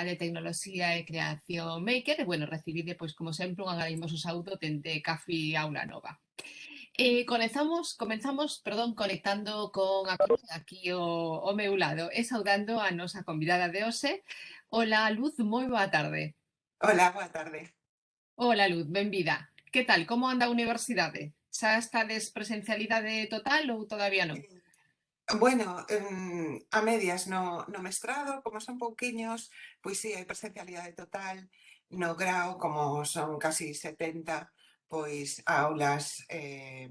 de tecnoloxía e creación maker e, bueno, recibide, pois, como sempre, un agarimoso saúdo dende Café Aula Nova. Eh, comenzamos, comenzamos, perdón, conectando con a aquí o, o meu lado e saudando a nosa convidada de hoxe. Hola, Luz, moi boa tarde. Hola, boa tarde. Hola, Luz, benvida. Que tal, como anda a universidade? Xa estades presencialidade total ou todavía non? Eh, Bueno, em, a medias no, no mestrado, como son pouquiños, pois sí, hai presencialidade total no grau, como son casi 70, pois aulas, eh,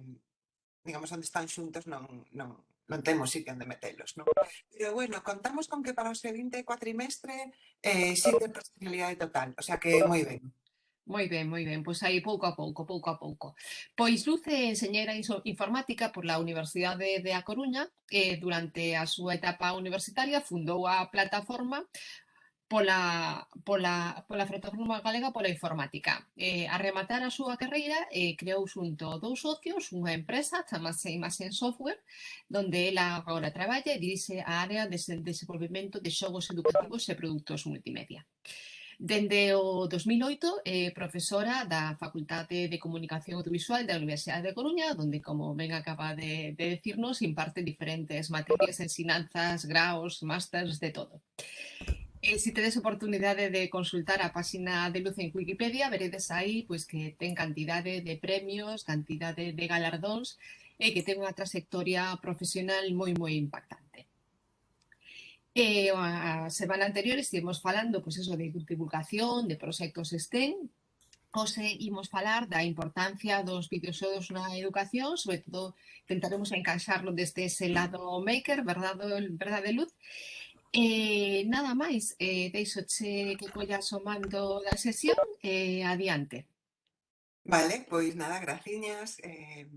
digamos, onde están xuntos non, non, non temos sitio onde metelos. Non? Pero bueno, contamos con que para o seguinte cuatrimestre eh, sí ten presencialidade total, o sea que moi ben. Moi ben, moi ben, pois aí pouco a pouco, pouco a pouco. Pois Luce é enseñeira informática por la Universidade de A Coruña e durante a súa etapa universitaria fundou a plataforma pola, pola, pola plataforma galega pola informática. Eh, a rematar a súa carreira, eh, creou xunto dous socios unha empresa, chamase Imagen Software, donde ela agora traballa e dirixe a área de desenvolvemento de xogos educativos e produtos multimedia. Dende o 2008 é eh, profesora da Facultade de Comunicación Audiovisual da Universidade de Coruña, onde, como ben acaba de, de decirnos, imparte diferentes materias, ensinanzas, graos, másters, de todo. Eh, e se tedes oportunidade de consultar a páxina de Luz en Wikipedia, veredes aí pois, que ten cantidade de premios, cantidade de galardóns e que ten unha trayectoria profesional moi moi impactante. Eh, e a semana anterior estivemos falando pois, eso, de divulgación, de proxectos STEM, Ose imos falar da importancia dos videoxogos na educación, sobre todo tentaremos encaixarlo desde ese lado maker, verdade, verdade luz. E nada máis, eh, deixo che que collas o mando da sesión e eh, adiante. Vale, pois nada, graciñas. Eh,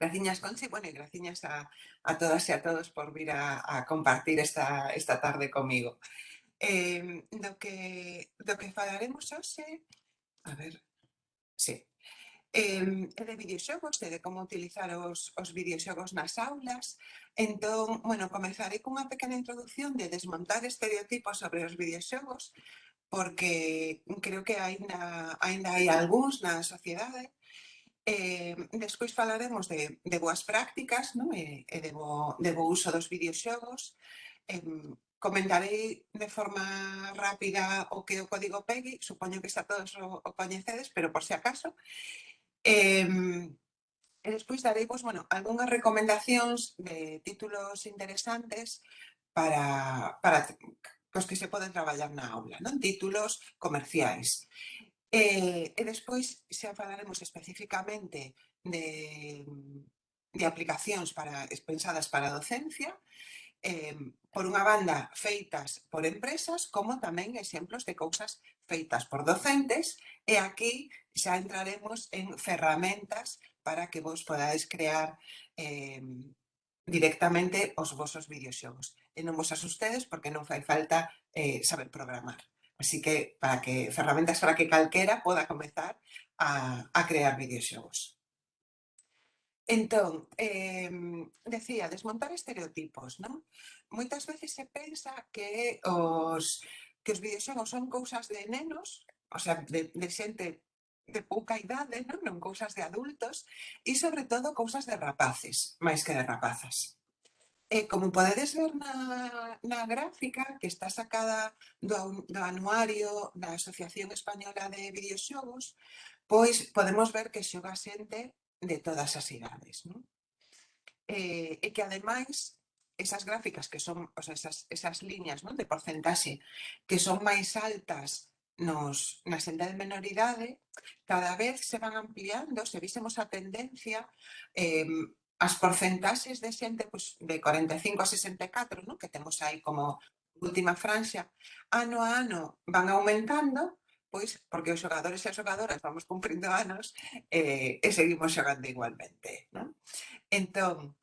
Graciñas, Conchi, bueno, e graciñas a, a todas e a todos por vir a, a compartir esta, esta tarde comigo. Eh, do, que, do que falaremos hoxe, a ver, sí, eh, de videoxogos, de, de como utilizar os, os videoxogos nas aulas. Entón, bueno, comezarei cunha pequena introducción de desmontar estereotipos sobre os videoxogos, porque creo que aínda, aínda hai algúns na sociedade Eh, despois falaremos de, de boas prácticas non? E, e de, bo, de bo uso dos videoxogos. Eh, comentarei de forma rápida o que o código PEGI, supoño que está todos o, o coñecedes, pero por se si acaso. Eh, e despois darei pues, bueno, algunhas recomendacións de títulos interesantes para, para cos que se poden traballar na aula, non? títulos comerciais. Eh, e, e despois xa falaremos especificamente de, mm, de aplicacións para, pensadas para a docencia, eh, por unha banda feitas por empresas, como tamén exemplos de cousas feitas por docentes, e aquí xa entraremos en ferramentas para que vos podades crear eh, directamente os vosos videoxogos. E non vos asustedes porque non fai falta eh, saber programar. Así que, para que ferramentas para que calquera poda comezar a, a crear videoxogos. Entón, eh, decía, desmontar estereotipos, non? Moitas veces se pensa que os que os videoxogos son cousas de nenos, o sea, de, de xente de pouca idade, non? non cousas de adultos, e sobre todo cousas de rapaces, máis que de rapazas eh, como podedes ver na, na gráfica que está sacada do, do anuario da Asociación Española de Videoxogos, pois podemos ver que xoga xente de todas as idades. Non? Eh, e que ademais esas gráficas que son, o sea, esas, esas liñas non? de porcentaxe que son máis altas nos, na senda de menoridade, cada vez se van ampliando, se vísemos a tendencia, eh, as porcentaxes de xente pois, de 45 a 64, ¿no? que temos aí como última franxa, ano a ano van aumentando, pois porque os xogadores e as xogadoras vamos cumprindo anos eh, e seguimos xogando igualmente. Non? Entón,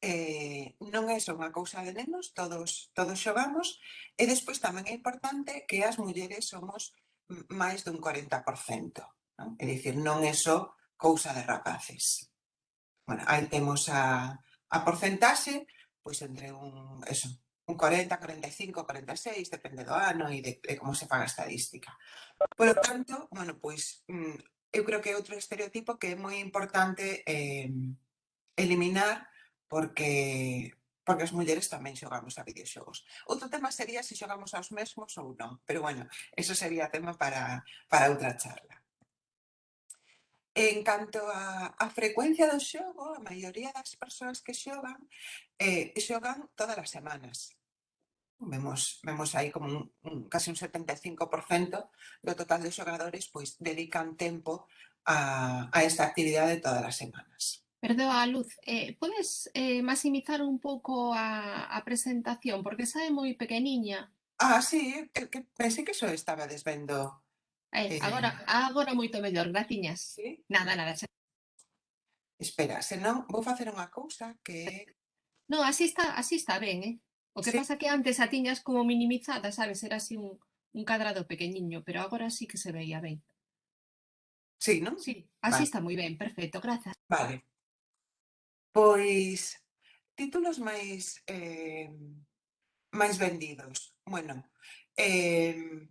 eh, non é só unha cousa de nenos, todos, todos xogamos, e despois tamén é importante que as mulleres somos máis dun 40%. Non? É dicir, non é só cousa de rapaces. Bueno, aí temos a, a porcentaxe, pois entre un, eso, un 40, 45, 46, depende do ano e de, de como se faga a estadística. Por lo tanto, bueno, pois eu mm, creo que é outro estereotipo que é moi importante eh, eliminar porque porque as mulleres tamén xogamos a videoxogos. Outro tema sería se xogamos aos mesmos ou non, pero bueno, eso sería tema para, para outra charla. En canto a, a frecuencia do xogo, a maioría das persoas que xogan, eh, xogan todas as semanas. Vemos, vemos aí como un, un, casi un 75% do total de xogadores pois dedican tempo a, a esta actividade todas as semanas. Perdoa, Luz, eh, podes eh, maximizar un pouco a, a presentación, porque sae moi pequeniña. Ah, sí, eh, que, que pensei que só estaba desvendo Aí, agora, agora moito mellor, graciñas. Sí? Nada, nada. Xa. Espera, senón vou facer unha cousa que... No, así está, así está ben, eh? O que sí. pasa que antes a tiñas como minimizada, sabes? Era así un, un cadrado pequeniño, pero agora sí que se veía ben. Sí, non? Sí, así vale. está moi ben, perfecto, grazas. Vale. Pois, títulos máis eh, máis vendidos. Bueno, eh,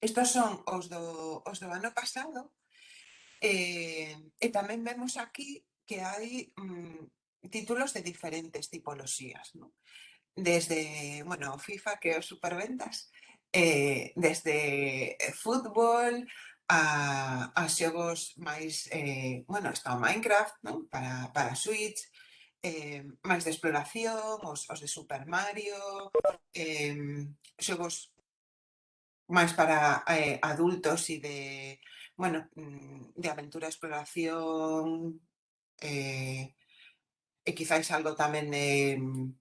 Estos son os do, os do ano pasado eh, e tamén vemos aquí que hai mm, títulos de diferentes tipoloxías. ¿no? Desde, bueno, FIFA que é os superventas, eh, desde fútbol a, a xogos máis, eh, bueno, está o Minecraft ¿no? para, para Switch, eh, máis de exploración, os, os de Super Mario, eh, xogos más para eh, adultos y de, bueno, mm, de aventura, exploración, eh, y quizás algo también de mm,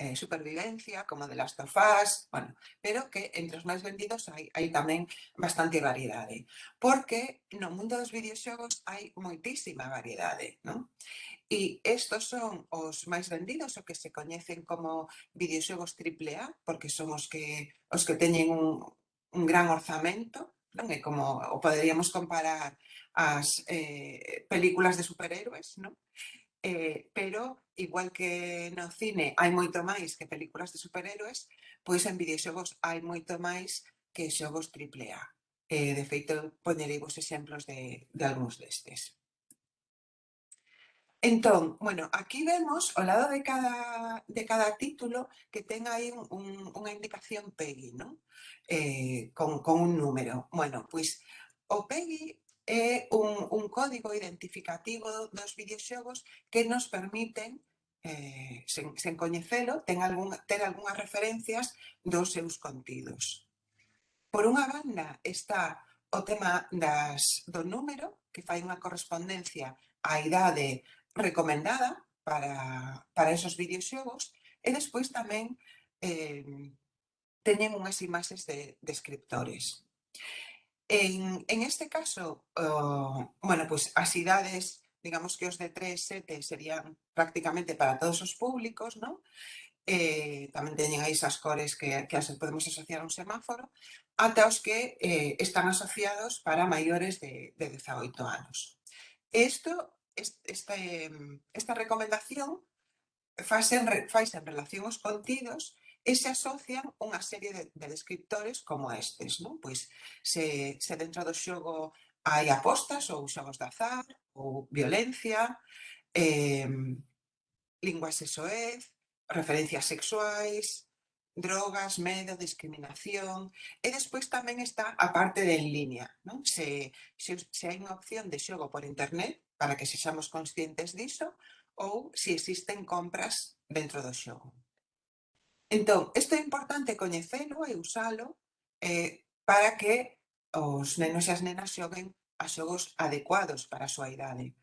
eh, supervivencia, como de Last of Us, bueno, pero que entre os máis vendidos hai, hai tamén bastante variedade, porque no mundo dos videoxogos hai moitísima variedade, non? E estos son os máis vendidos, o que se coñecen como videoxogos AAA, porque son os que, os que teñen un, un gran orzamento, non é como o poderíamos comparar as eh, películas de superhéroes, non? eh, pero igual que no cine hai moito máis que películas de superhéroes, pois en videoxogos hai moito máis que xogos triple A. Eh, de feito, ponerei vos exemplos de, de algúns destes. Entón, bueno, aquí vemos o lado de cada, de cada título que ten aí un, un, unha indicación PEGI, non? Eh, con, con un número. Bueno, pois o PEGI é un, un código identificativo dos videoxogos que nos permiten eh, sen, sen coñecelo, ten, algún, ten algunhas referencias dos seus contidos. Por unha banda está o tema das, do número, que fai unha correspondencia á idade recomendada para, para esos videoxogos, e despois tamén eh, teñen unhas imaxes de descriptores. De En, en este caso, oh, bueno, pues as idades, digamos que os de 3, 7 serían prácticamente para todos os públicos, ¿no? Eh, tamén teñen aí esas cores que, que as podemos asociar a un semáforo, ata os que eh, están asociados para maiores de, de 18 anos. Esto, este, esta recomendación faise en, faise en relación aos contidos e se asocian unha serie de, de descriptores como estes. Non? Pois se, se dentro do xogo hai apostas ou xogos de azar ou violencia, eh, linguas e soez, referencias sexuais, drogas, medo, discriminación e despois tamén está a parte de en línea. Non? Se, se, se hai unha opción de xogo por internet para que sexamos conscientes diso ou se existen compras dentro do xogo. Entón, isto é importante coñecelo e usalo eh, para que os nenos e as nenas xoguen a xogos adecuados para a súa idade.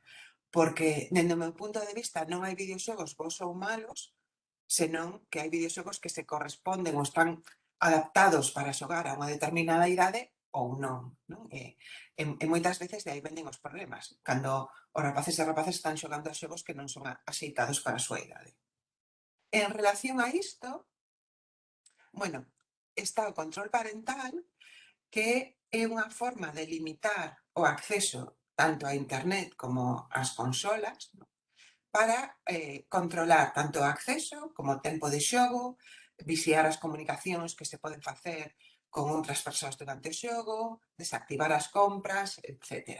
Porque, dende o meu punto de vista, non hai videoxogos bons ou malos, senón que hai videoxogos que se corresponden ou están adaptados para xogar a unha determinada idade ou non. non? E, e, e moitas veces de aí venden os problemas, cando os rapaces e rapaces están xogando a xogos que non son axeitados para a súa idade. En relación a isto, Bueno, está o control parental que é unha forma de limitar o acceso tanto a internet como ás consolas ¿no? para eh, controlar tanto o acceso como o tempo de xogo, vixiar as comunicacións que se poden facer con outras persoas durante o xogo, desactivar as compras, etc.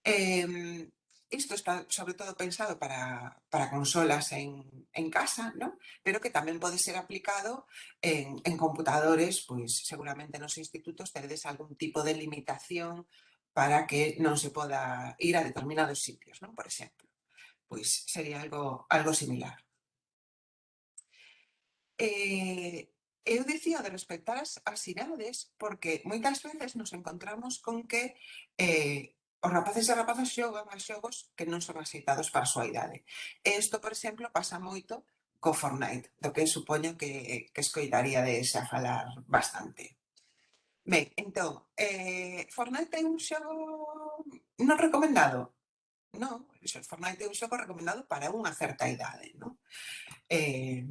Eh, Isto está sobre todo pensado para, para consolas en, en casa, ¿no? pero que tamén pode ser aplicado en, en computadores, pois seguramente nos institutos teredes algún tipo de limitación para que non se poda ir a determinados sitios, ¿no? por exemplo. Pois sería algo, algo similar. Eh, eu dicía de respectar as, as idades porque moitas veces nos encontramos con que eh, Os rapaces e rapazas xogan a xogos que non son aceitados para a súa idade. E isto, por exemplo, pasa moito co Fortnite, do que supoño que, que escoitaría de xa falar bastante. Ben, entón, eh, Fortnite é un xogo non recomendado? Non, Fortnite é un xogo recomendado para unha certa idade, non? Eh,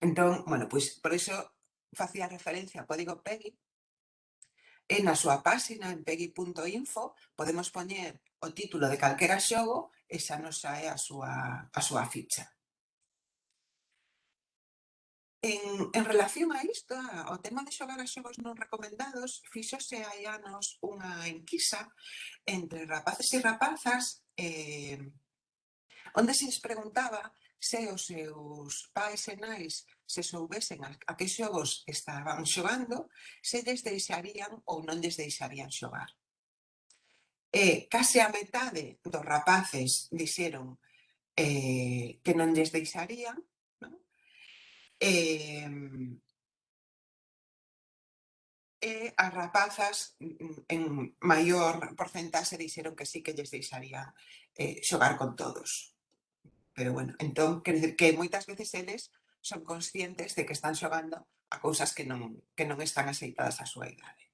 entón, bueno, pois por iso facía referencia ao código PEGI, e na súa páxina en peggy.info podemos poñer o título de calquera xogo e xa nos sae a súa, a súa ficha. En, en relación a isto, ao tema de xogar a xogos non recomendados, fixose hai anos unha enquisa entre rapaces e rapazas eh, onde se les preguntaba se os seus pais e nais se soubesen a, a que xogos estaban xogando, se des deixarían ou non des deixarían xogar. E case a metade dos rapaces dixeron eh, que non lles deixarían, non? Eh, e as rapazas mm, en maior porcentaxe dixeron que sí que lles deixarían eh, xogar con todos. Pero bueno, entón, quer dizer que moitas veces eles son conscientes de que están xogando a cousas que non, que non están aceitadas á súa idade.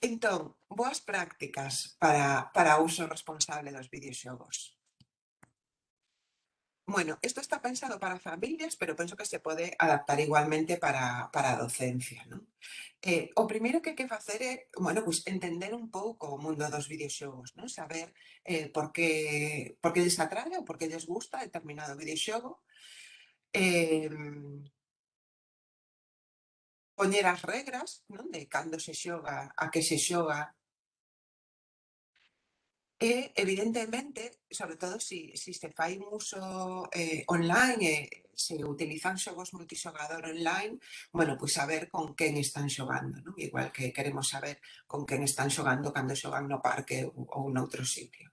Entón, boas prácticas para, para o uso responsable dos videoxogos. Bueno, esto está pensado para familias, pero penso que se pode adaptar igualmente para, para a docencia. ¿no? Eh, o primeiro que hai que facer é bueno, pues, entender un pouco o mundo dos videoxogos, ¿no? saber eh, por, que, por que lles atrae ou por que lles gusta determinado videoxogo. Eh, poñer as regras non? de cando se xoga, a que se xoga, E, evidentemente, sobre todo se si, si se fai un uso eh, online, eh, se utilizan xogos multixogador online, bueno, pois saber con quen están xogando, non? igual que queremos saber con quen están xogando cando xogan no parque ou, ou noutro sitio.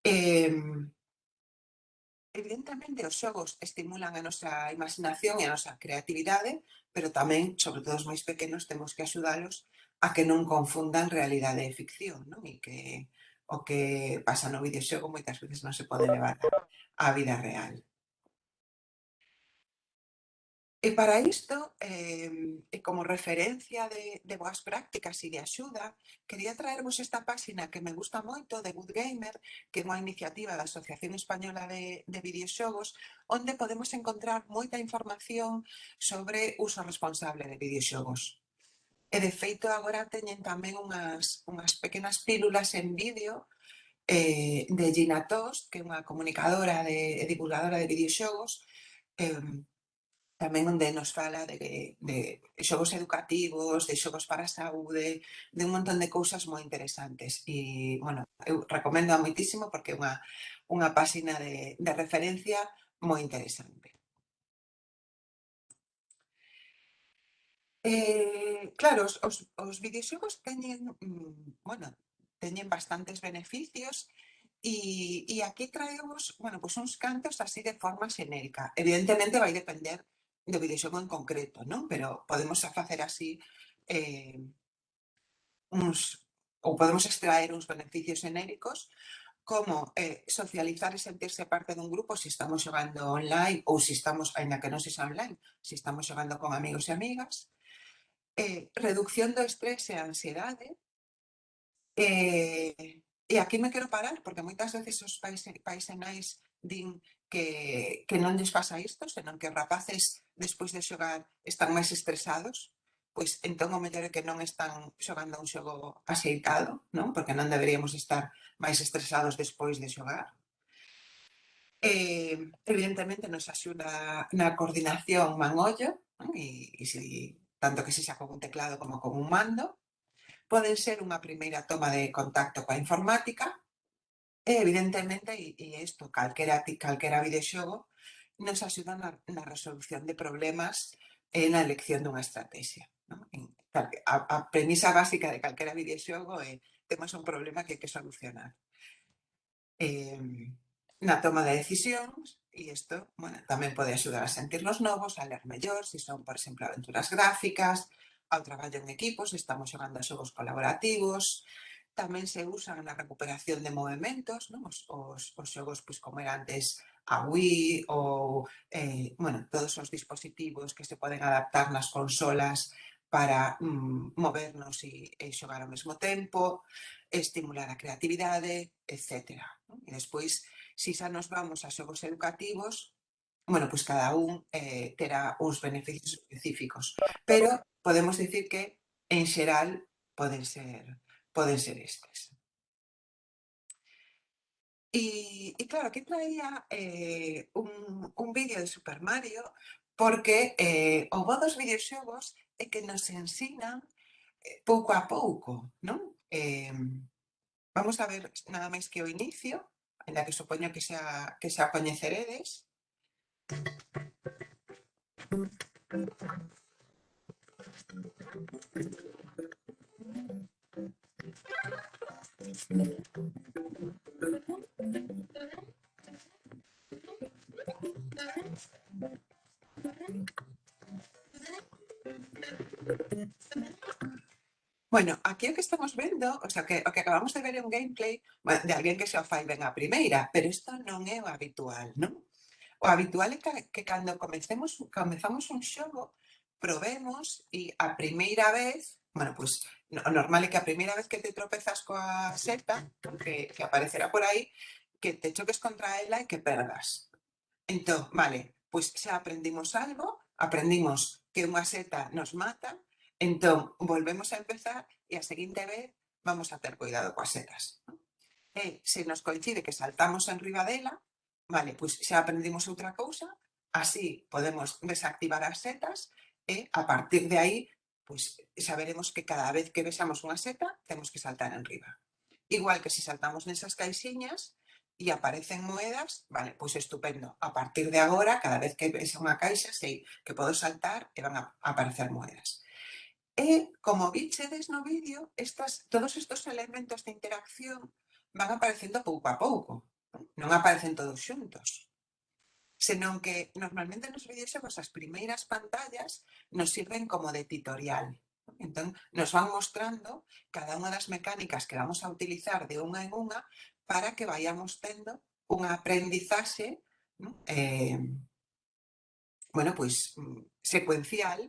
Eh, evidentemente, os xogos estimulan a nosa imaginación e a nosa creatividade, pero tamén, sobre todo os máis pequenos, temos que axudalos a que non confundan realidade e ficción, non? E que o que pasa no videoxogo moitas veces non se pode levar á vida real. E para isto, eh, e como referencia de, de boas prácticas e de axuda, quería traervos esta páxina que me gusta moito de Good Gamer, que é unha iniciativa da Asociación Española de, de Videoxogos, onde podemos encontrar moita información sobre uso responsable de videoxogos. E de feito agora teñen tamén unhas, unhas pequenas pílulas en vídeo eh, de Gina Tost, que é unha comunicadora de, e divulgadora de videoxogos, eh, tamén onde nos fala de, de xogos educativos, de xogos para a saúde, de un montón de cousas moi interesantes. E, bueno, eu recomendo a moitísimo porque é unha, unha páxina de, de referencia moi interesante. Eh, claro, os, os, os videoxogos teñen, mm, bueno, teñen bastantes beneficios e, e aquí traemos, bueno, pues uns cantos así de forma xenérica. Evidentemente vai depender do videoxogo en concreto, non? Pero podemos facer así eh, uns, ou podemos extraer uns beneficios xenéricos como eh, socializar e sentirse parte dun grupo se estamos xogando online ou se estamos, ainda que non se xa online, se estamos xogando con amigos e amigas, eh, reducción do estrés e a ansiedade. Eh, e aquí me quero parar, porque moitas veces os paisanais din que, que non lles pasa isto, senón que os rapaces despois de xogar están máis estresados, pois entón o mellor é que non están xogando un xogo axeitado, non? porque non deberíamos estar máis estresados despois de xogar. Eh, evidentemente nos axuda na coordinación man-ollo, non? e, e se tanto que se xa con un teclado como con un mando, poden ser unha primeira toma de contacto coa informática, e evidentemente, e, e isto, calquera, calquera videoxogo, nos axuda na, na resolución de problemas e na elección dunha estrategia. No? En, a, a premisa básica de calquera videoxogo é temos un problema que hai que solucionar. Eh, na toma de decisións e isto bueno, tamén pode axudar a sentirnos novos, a ler mellor, se son, por exemplo, aventuras gráficas, ao traballo en equipos, estamos xogando a xogos colaborativos, tamén se usan na recuperación de movimentos, non? Os, os, os xogos pois, como era antes a Wii ou eh, bueno, todos os dispositivos que se poden adaptar nas consolas para mm, movernos e, e eh, xogar ao mesmo tempo, estimular a creatividade, etc. E despois Si xa nos vamos a xogos educativos, bueno, pois cada un eh, terá uns beneficios específicos. Pero podemos dicir que, en xeral, poden ser, poden ser estes. E, e claro, aquí traía eh, un, un vídeo de Super Mario porque eh, o bo dos videoxogos é que nos ensinan eh, pouco a pouco, non? Eh, vamos a ver nada máis que o inicio, en la que supoño que xa, que xa coñeceredes. Bueno, aquí o que estamos vendo, o sea, que, o que acabamos de ver é un gameplay bueno, de alguén que xa o fai ben a primeira, pero isto non é o habitual, non? O habitual é que, que cando comecemos, comezamos un xogo, probemos e a primeira vez, bueno, pois pues, o normal é que a primeira vez que te tropezas coa seta, que, que aparecerá por aí, que te choques contra ela e que perdas. Entón, vale, pois xa aprendimos algo, aprendimos que unha seta nos mata, Entón, volvemos a empezar e a seguinte vez vamos a ter cuidado coas setas. E se nos coincide que saltamos en riba dela, vale, pois xa aprendimos outra cousa, así podemos desactivar as setas e a partir de aí pois saberemos que cada vez que vexamos unha seta temos que saltar en riba. Igual que se saltamos nesas caixiñas e aparecen moedas, vale, pois estupendo. A partir de agora, cada vez que vexa unha caixa, sei que podo saltar e van a aparecer moedas. E, como vichedes no vídeo, estas, todos estos elementos de interacción van aparecendo pouco a pouco. Non aparecen todos xuntos. Senón que normalmente nos vídeos as primeiras pantallas nos sirven como de tutorial. Entón, nos van mostrando cada unha das mecánicas que vamos a utilizar de unha en unha para que vayamos tendo unha aprendizaxe ¿no? eh, bueno, pois, pues, secuencial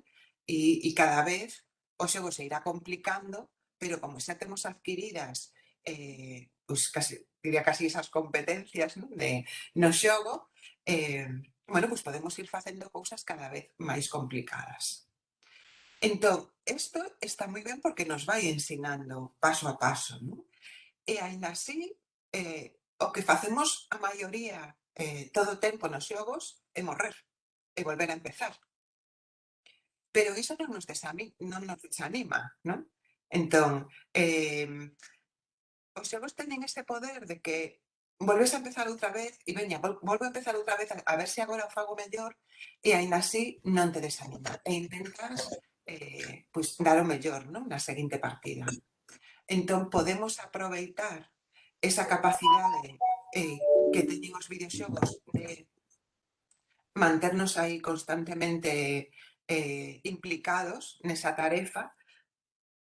e, e cada vez o xogo se irá complicando, pero como xa temos adquiridas eh, pues casi, diría casi esas competencias ¿no? de no xogo, eh, bueno, pues podemos ir facendo cousas cada vez máis complicadas. Entón, isto está moi ben porque nos vai ensinando paso a paso, ¿no? E ainda así, eh, o que facemos a maioría eh, todo o tempo nos xogos é morrer e volver a empezar pero iso non nos, desanima, non nos desanima, non? Entón, eh, os xogos teñen ese poder de que volves a empezar outra vez e veña, vol volvo a empezar outra vez a ver se agora o fago mellor e aínda así non te desanima e intentas eh, pois, dar o mellor non? na seguinte partida. Entón, podemos aproveitar esa capacidade eh, que teñen os videoxogos de manternos aí constantemente eh, implicados nesa tarefa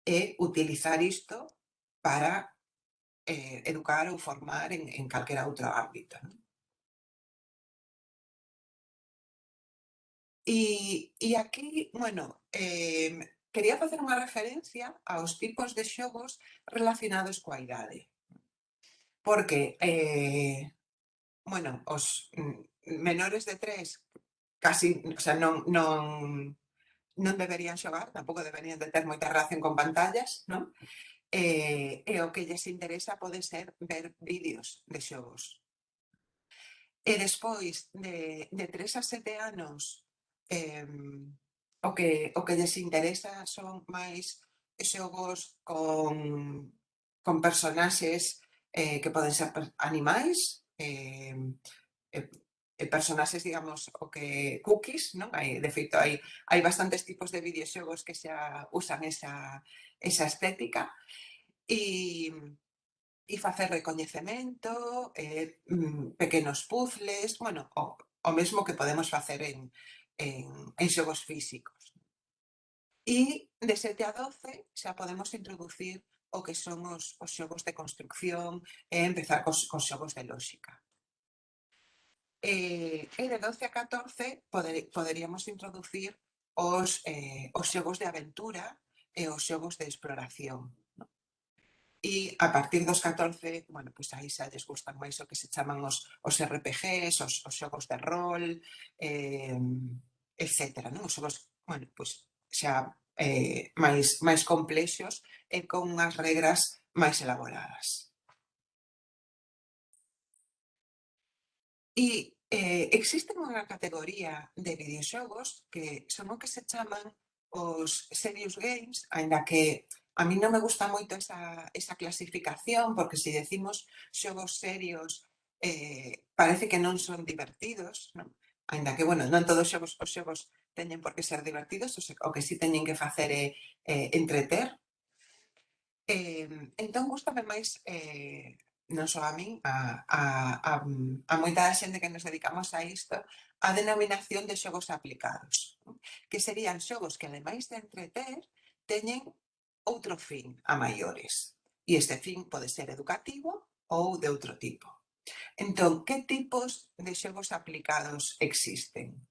e eh, utilizar isto para eh, educar ou formar en, en calquera outro ámbito. Non? E, e aquí, bueno, eh, quería facer unha referencia aos tipos de xogos relacionados coa idade. Porque, eh, bueno, os mm, menores de tres casi, o sea, non, non, non deberían xogar, tampouco deberían de ter moita relación con pantallas, non? E, eh, e eh, o que lles interesa pode ser ver vídeos de xogos. E eh, despois de, de 3 a 7 anos, eh, o, que, o que lles interesa son máis xogos con, con personaxes eh, que poden ser animais, eh, eh, Eh, personaxes, digamos, o que cookies, non? Hai, de feito, hai, hai bastantes tipos de videoxogos que xa usan esa, esa estética e, e facer recoñecemento, eh, mm, pequenos puzzles, bueno, o, o mesmo que podemos facer en, en, en xogos físicos. E de 7 a 12 xa podemos introducir o que son os, os xogos de construcción e empezar cos, cos xogos de lógica eh, e de 12 a 14 poder, poderíamos introducir os, eh, os xogos de aventura e os xogos de exploración. No? E a partir dos 14, bueno, pois pues aí xa lles gustan máis o que se chaman os, os RPGs, os, os xogos de rol, eh, etc. Non? Os xogos, bueno, pois pues xa eh, máis, máis complexos e con unhas regras máis elaboradas. E eh, existen unha categoría de videoxogos que son o que se chaman os serious games, aínda que a mí non me gusta moito esa, esa clasificación, porque se si decimos xogos serios eh, parece que non son divertidos, non? Ainda que, bueno, non todos os xogos, os xogos teñen por que ser divertidos, o, se, o que si teñen que facer é eh, eh, entreter. Eh, entón, gustame máis eh, non só a min, a, a, a, a moita da xente que nos dedicamos a isto, a denominación de xogos aplicados, que serían xogos que, ademais de entreter, teñen outro fin a maiores. E este fin pode ser educativo ou de outro tipo. Entón, que tipos de xogos aplicados existen?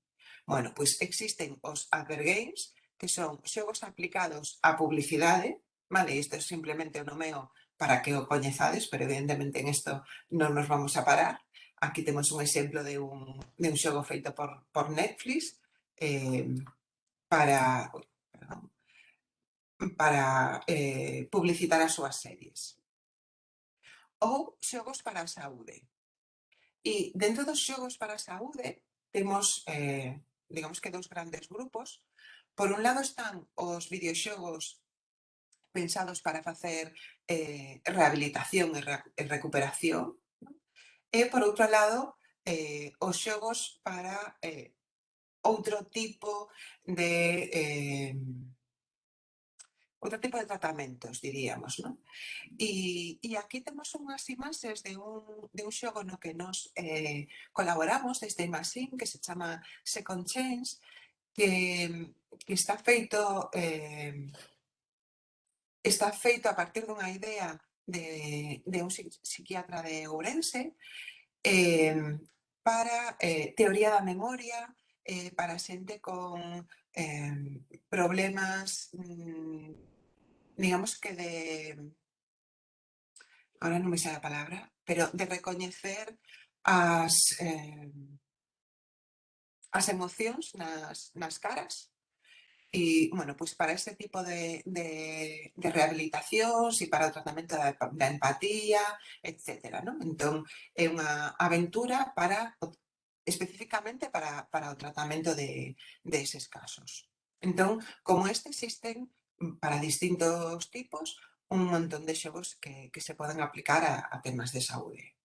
Bueno, pois existen os advergames, que son xogos aplicados á publicidade, vale, isto é simplemente o nomeo para que o coñezades, pero evidentemente en isto non nos vamos a parar. Aquí temos un exemplo de un, de un xogo feito por, por Netflix eh, para perdón, para eh, publicitar as súas series. Ou xogos para a saúde. E dentro dos xogos para a saúde temos, eh, digamos que, dous grandes grupos. Por un lado están os videoxogos pensados para facer eh, rehabilitación e, re, e recuperación. ¿no? E, por outro lado, eh, os xogos para eh, outro tipo de... Eh, outro tipo de tratamentos, diríamos, non? E, e aquí temos unhas imaxes de un, de un xogo no que nos eh, colaboramos desde Imaxin, que se chama Second Change, que, que está feito eh, está feito a partir dunha idea de, de un psiquiatra de Ourense eh, para eh, teoría da memoria, eh, para xente con eh, problemas, mm, digamos que de... Ahora non me sei a palabra, pero de recoñecer as, eh, as emocións nas, nas caras. Y bueno, pues para este tipo de, de, de rehabilitacións e para o tratamento da, da empatía, etc. ¿no? Entón, é unha aventura para especificamente para, para o tratamento de, de eses casos. Entón, como este existen para distintos tipos, un montón de xogos que, que se poden aplicar a, a temas de saúde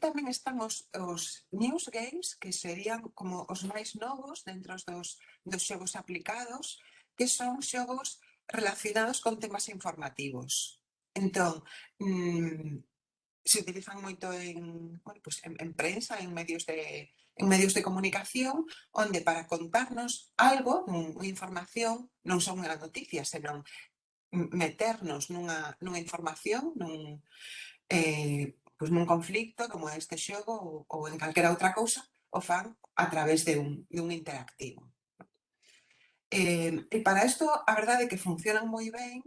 tamén están os, os news games, que serían como os máis novos dentro dos, dos xogos aplicados, que son xogos relacionados con temas informativos. Entón, mmm, se utilizan moito en, bueno, pues en, en prensa, en medios de en medios de comunicación, onde para contarnos algo, unha información, non son unha noticia, senón meternos nunha, nunha información, nun, eh, pois nun conflicto como este xogo ou, ou en calquera outra cousa, o fan a través de un, de un interactivo. Eh, e para isto, a verdade é que funcionan moi ben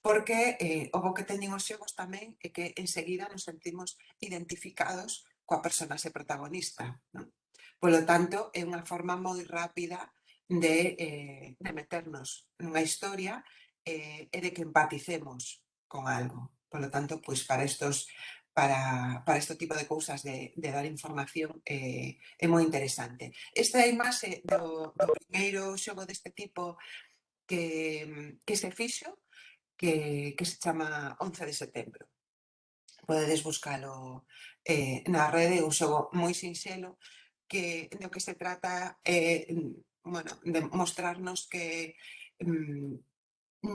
porque eh, o bo que teñen os xogos tamén é que enseguida nos sentimos identificados coa personaxe protagonista. Non? Polo tanto, é unha forma moi rápida de, eh, de meternos nunha historia eh, e de que empaticemos con algo. Por lo tanto, pois para estos para, para este tipo de cousas de, de dar información eh, é moi interesante. Esta é a imaxe do, eh, do primeiro xogo deste tipo que, que se fixo, que, que se chama 11 de setembro. Podedes buscalo eh, na rede, un xogo moi sinxelo, que do que se trata é eh, bueno, de mostrarnos que mm,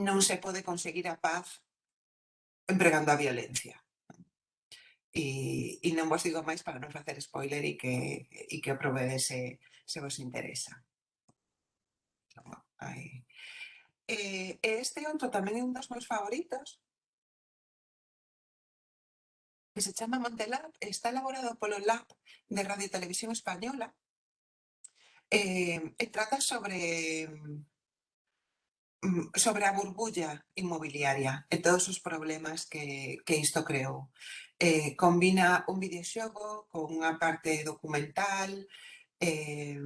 non se pode conseguir a paz empregando a violencia e, e non vos digo máis para non facer spoiler e que, e que aprove se, se vos interesa. Ai. E, eh, este outro tamén é un dos meus favoritos, que se chama Montelab, está elaborado polo Lab de Radio e Televisión Española, eh, e trata sobre Mm, sobre a burbulla inmobiliaria e todos os problemas que, que isto creou. Eh, combina un videoxogo con unha parte documental, eh,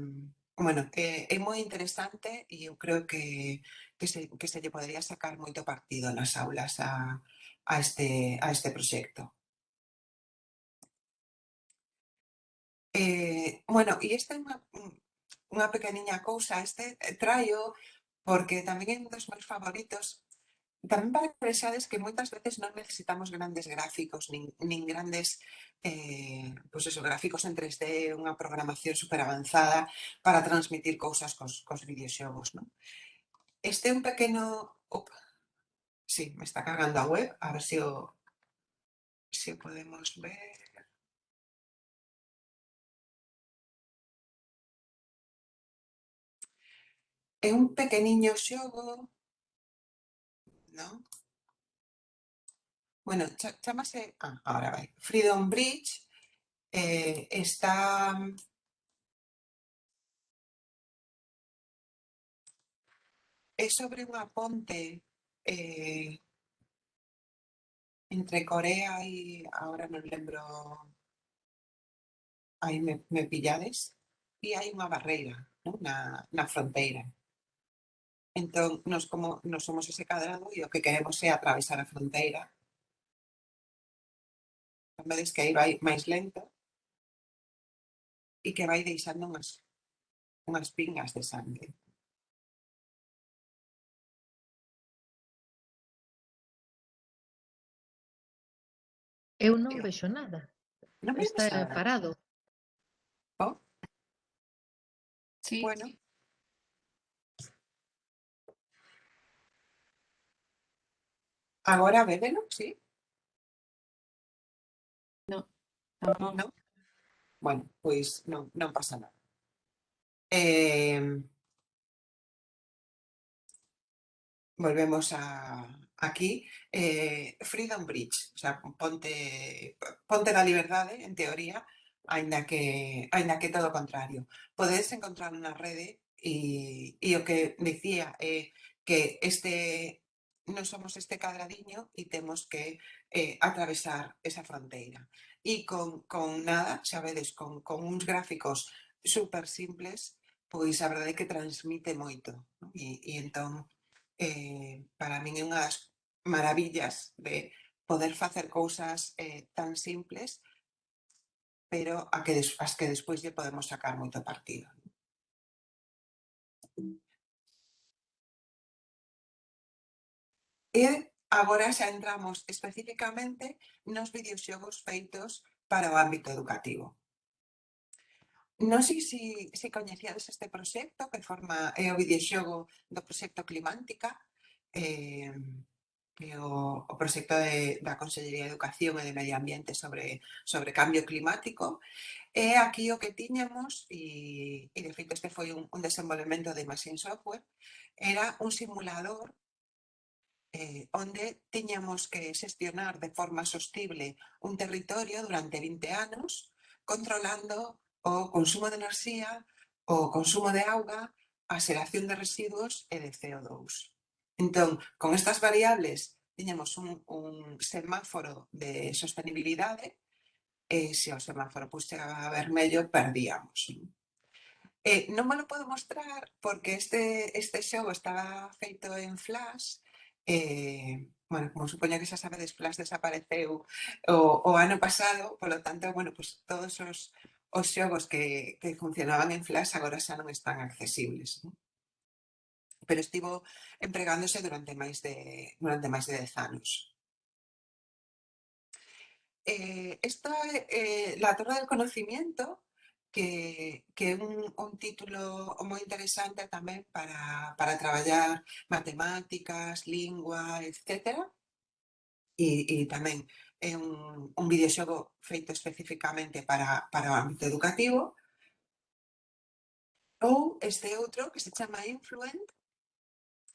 bueno, eh, é moi interesante e eu creo que, que, se, que se lle podería sacar moito partido nas aulas a, a, este, a este proxecto. Eh, bueno, e esta é unha, unha pequeniña cousa, este traio porque tamén é un dos meus favoritos tamén para que vexades que moitas veces non necesitamos grandes gráficos, nin, nin grandes eh, pues eso, gráficos en 3D, unha programación super avanzada para transmitir cousas cos, cos videoxogos. Non? Este é un pequeno... Op, sí, me está cargando a web, a ver se si o, se si o podemos ver. es un pequeño yogo, ¿no? Bueno, chamasé. Ah, ahora va. Freedom Bridge eh, está... Es sobre un aponte eh, entre Corea y... Ahora no lembro... Ahí me, me pillades. Y hay una barrera, ¿no? una frontera. Entón, nos como nos somos ese cadrado e o que queremos é atravesar a fronteira. Vedes que aí vai máis lento e que vai deixando unhas, unhas pingas de sangue. Eu non vexo nada. Non vexo Está nada. parado. Oh. Sí, bueno. Sí. Ahora bébelo, ¿sí? No, no. ¿No? Bueno, pues no, no pasa nada. Em, volvemos a, aquí, eh, Freedom Bridge, o sea, ponte, ponte la libertad, ¿eh? en teoría, ainda que, ainda que todo contrario. Podéis encontrar una red y, y lo que decía, eh, que este, non somos este cadradiño e temos que eh, atravesar esa fronteira. E con, con nada, xa vedes, con, con uns gráficos super simples, pois a verdade é que transmite moito. Non? E, e entón, eh, para min é unhas maravillas de poder facer cousas eh, tan simples, pero a que, as que despois lle podemos sacar moito partido. E agora xa entramos especificamente nos videoxogos feitos para o ámbito educativo. Non sei se, se coñecíades este proxecto que forma é o videoxogo do proxecto Climántica, eh, o, o proxecto de, da Consellería de Educación e de Medio Ambiente sobre, sobre cambio climático. E aquí o que tiñamos, e, e de feito este foi un, un desenvolvemento de Machine Software, era un simulador eh, onde tiñamos que xestionar de forma sostible un territorio durante 20 anos, controlando o consumo de enerxía, o consumo de auga, a xeración de residuos e de CO2. Entón, con estas variables, tiñamos un, un semáforo de sostenibilidade, e se o semáforo pois, chegaba a vermello, perdíamos. Eh, non me lo podo mostrar porque este, este xogo estaba feito en flash, eh, bueno, como supoño que xa sabedes, Flash desapareceu o, o ano pasado, polo tanto, bueno, pues todos os, os xogos que, que funcionaban en Flash agora xa non están accesibles. Non? Pero estivo empregándose durante máis de, durante máis de 10 anos. Eh, esta, eh, la Torre del Conocimiento que, que é un, un título moi interesante tamén para, para traballar matemáticas, lingua, etc. E, e tamén é un, un videoxogo feito especificamente para, para o ámbito educativo. Ou este outro que se chama Influent,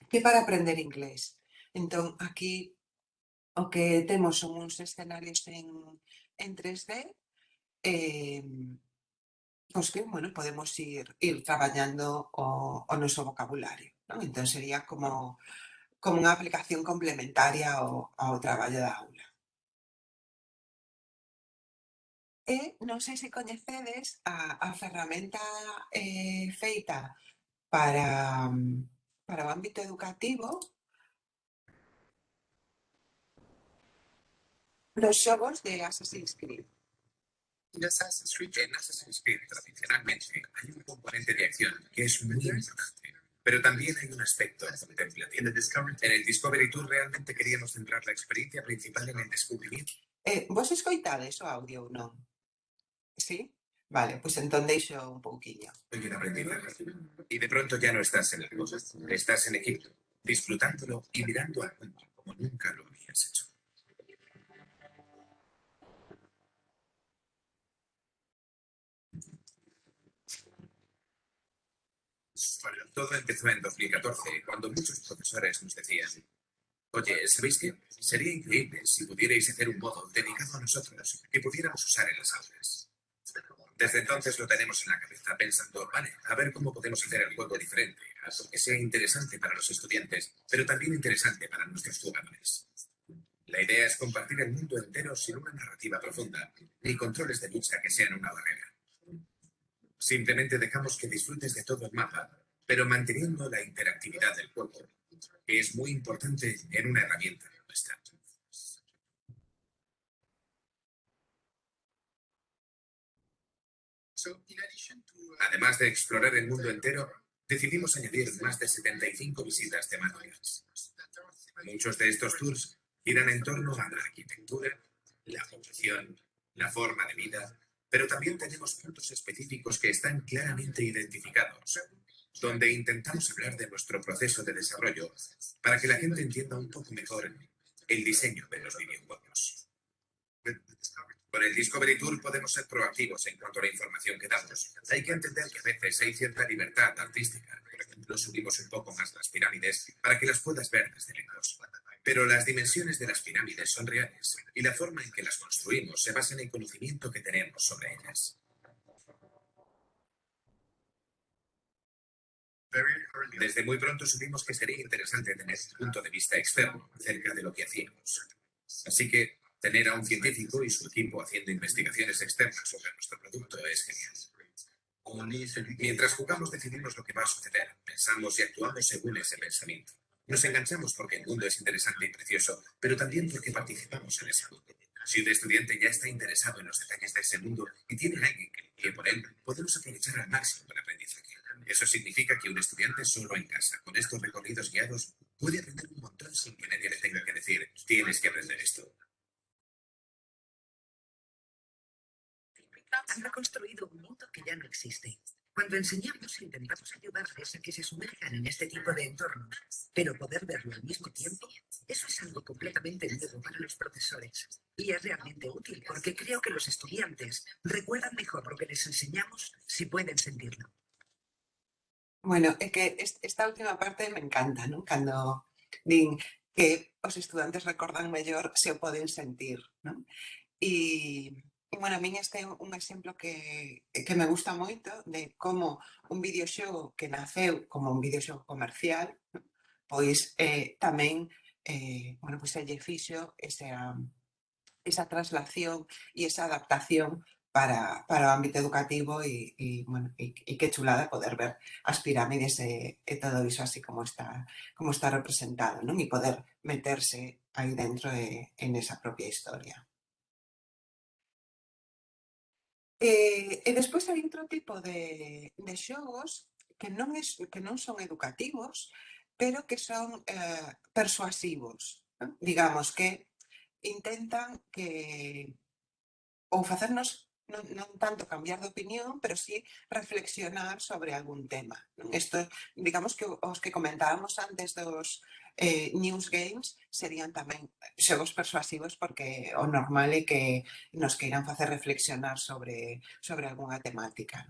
que é para aprender inglés. Entón, aquí o que temos son uns escenarios en, en 3D, eh, os que, bueno, podemos ir, ir traballando o, o noso vocabulario. Non? Entón, sería como, como unha aplicación complementaria ao, ao traballo da aula. E non sei se coñecedes a, a ferramenta eh, feita para, para o ámbito educativo los xogos de Assassin's Creed. En Assassin's Creed, en Assassin's Creed tradicionalmente hay un componente de acción que es muy importante, pero también hay un aspecto contemplativo. En el Discovery Tour realmente queríamos centrar la experiencia principal en el descubrimiento. Eh, vos escoitades o audio ou non? Sí? Vale, pois pues entón deixo un pouquiño. Soy un aprendizaje. Y de pronto ya no estás en el estás en Egipto, disfrutándolo y mirando al mundo como nunca lo habías hecho. Todo empezó en 2014, cuando muchos profesores nos decían, oye, ¿sabéis qué? Sería increíble si pudierais hacer un modo dedicado a nosotros que pudiéramos usar en las aulas. Desde entonces lo tenemos en la cabeza pensando, vale, a ver cómo podemos hacer el juego diferente, algo que sea interesante para los estudiantes, pero también interesante para nuestros jugadores. La idea es compartir el mundo entero sin una narrativa profunda, ni controles de lucha que sean una barrera. Simplemente dejamos que disfrutes de todo el mapa, pero manteniendo la interactividad del juego, que es muy importante en una herramienta nuestra. Además de explorar el mundo entero, decidimos añadir más de 75 visitas temáticas. Muchos de estos tours giran en torno a la arquitectura, la población, la forma de vida, pero también tenemos puntos específicos que están claramente identificados, donde intentamos hablar de nuestro proceso de desarrollo para que la gente entienda un poco mejor el diseño de los videojuegos. Con el Discovery Tour podemos ser proactivos en cuanto a la información que damos. Hay que entender que a veces hay cierta libertad artística. Por ejemplo, subimos un poco más las pirámides para que las puedas ver desde lejos. Pero las dimensiones de las pirámides son reales y la forma en que las construimos se basa en el conocimiento que tenemos sobre ellas. Desde muy pronto supimos que sería interesante tener un punto de vista externo acerca de lo que hacíamos. Así que tener a un científico y su equipo haciendo investigaciones externas sobre nuestro producto es genial. Mientras jugamos decidimos lo que va a suceder, pensamos y actuamos según ese pensamiento. Nos enganchamos porque el mundo es interesante y precioso, pero también porque participamos en ese mundo. Si un estudiante ya está interesado en los detalles de ese mundo y tiene alguien que guíe por él, podemos aprovechar al máximo el aprendizaje. Eso significa que un estudiante solo en casa, con estos recorridos guiados, puede aprender un montón sin que nadie le tenga que decir, tienes que aprender esto. Han reconstruido un mundo que ya no existe. Cuando enseñamos, intentamos ayudarles a que se sumerjan en este tipo de entornos, pero poder verlo al mismo tiempo, eso es algo completamente nuevo para los profesores. Y es realmente útil porque creo que los estudiantes recuerdan mejor lo que les enseñamos si pueden sentirlo. Bueno, é que esta última parte me encanta, non? Cando din que os estudantes recordan mellor se o poden sentir, non? E, e bueno, a min este é un exemplo que, que me gusta moito de como un videoxogo que naceu como un videoxogo comercial, pois eh, tamén eh, bueno, pois pues, lle fixo esa, esa traslación e esa adaptación para, para o ámbito educativo e, e, bueno, e, e que chulada poder ver as pirámides e, e todo iso así como está como está representado non e poder meterse aí dentro e, en esa propia historia. Eh, e, e despois hai outro tipo de, de xogos que non, es, que non son educativos, pero que son eh, persuasivos. Non? Digamos que intentan que ou facernos non, non tanto cambiar de opinión, pero sí reflexionar sobre algún tema. Isto, digamos que os que comentábamos antes dos eh, news games serían tamén xogos persuasivos porque o normal é que nos queiran facer reflexionar sobre, sobre algunha temática.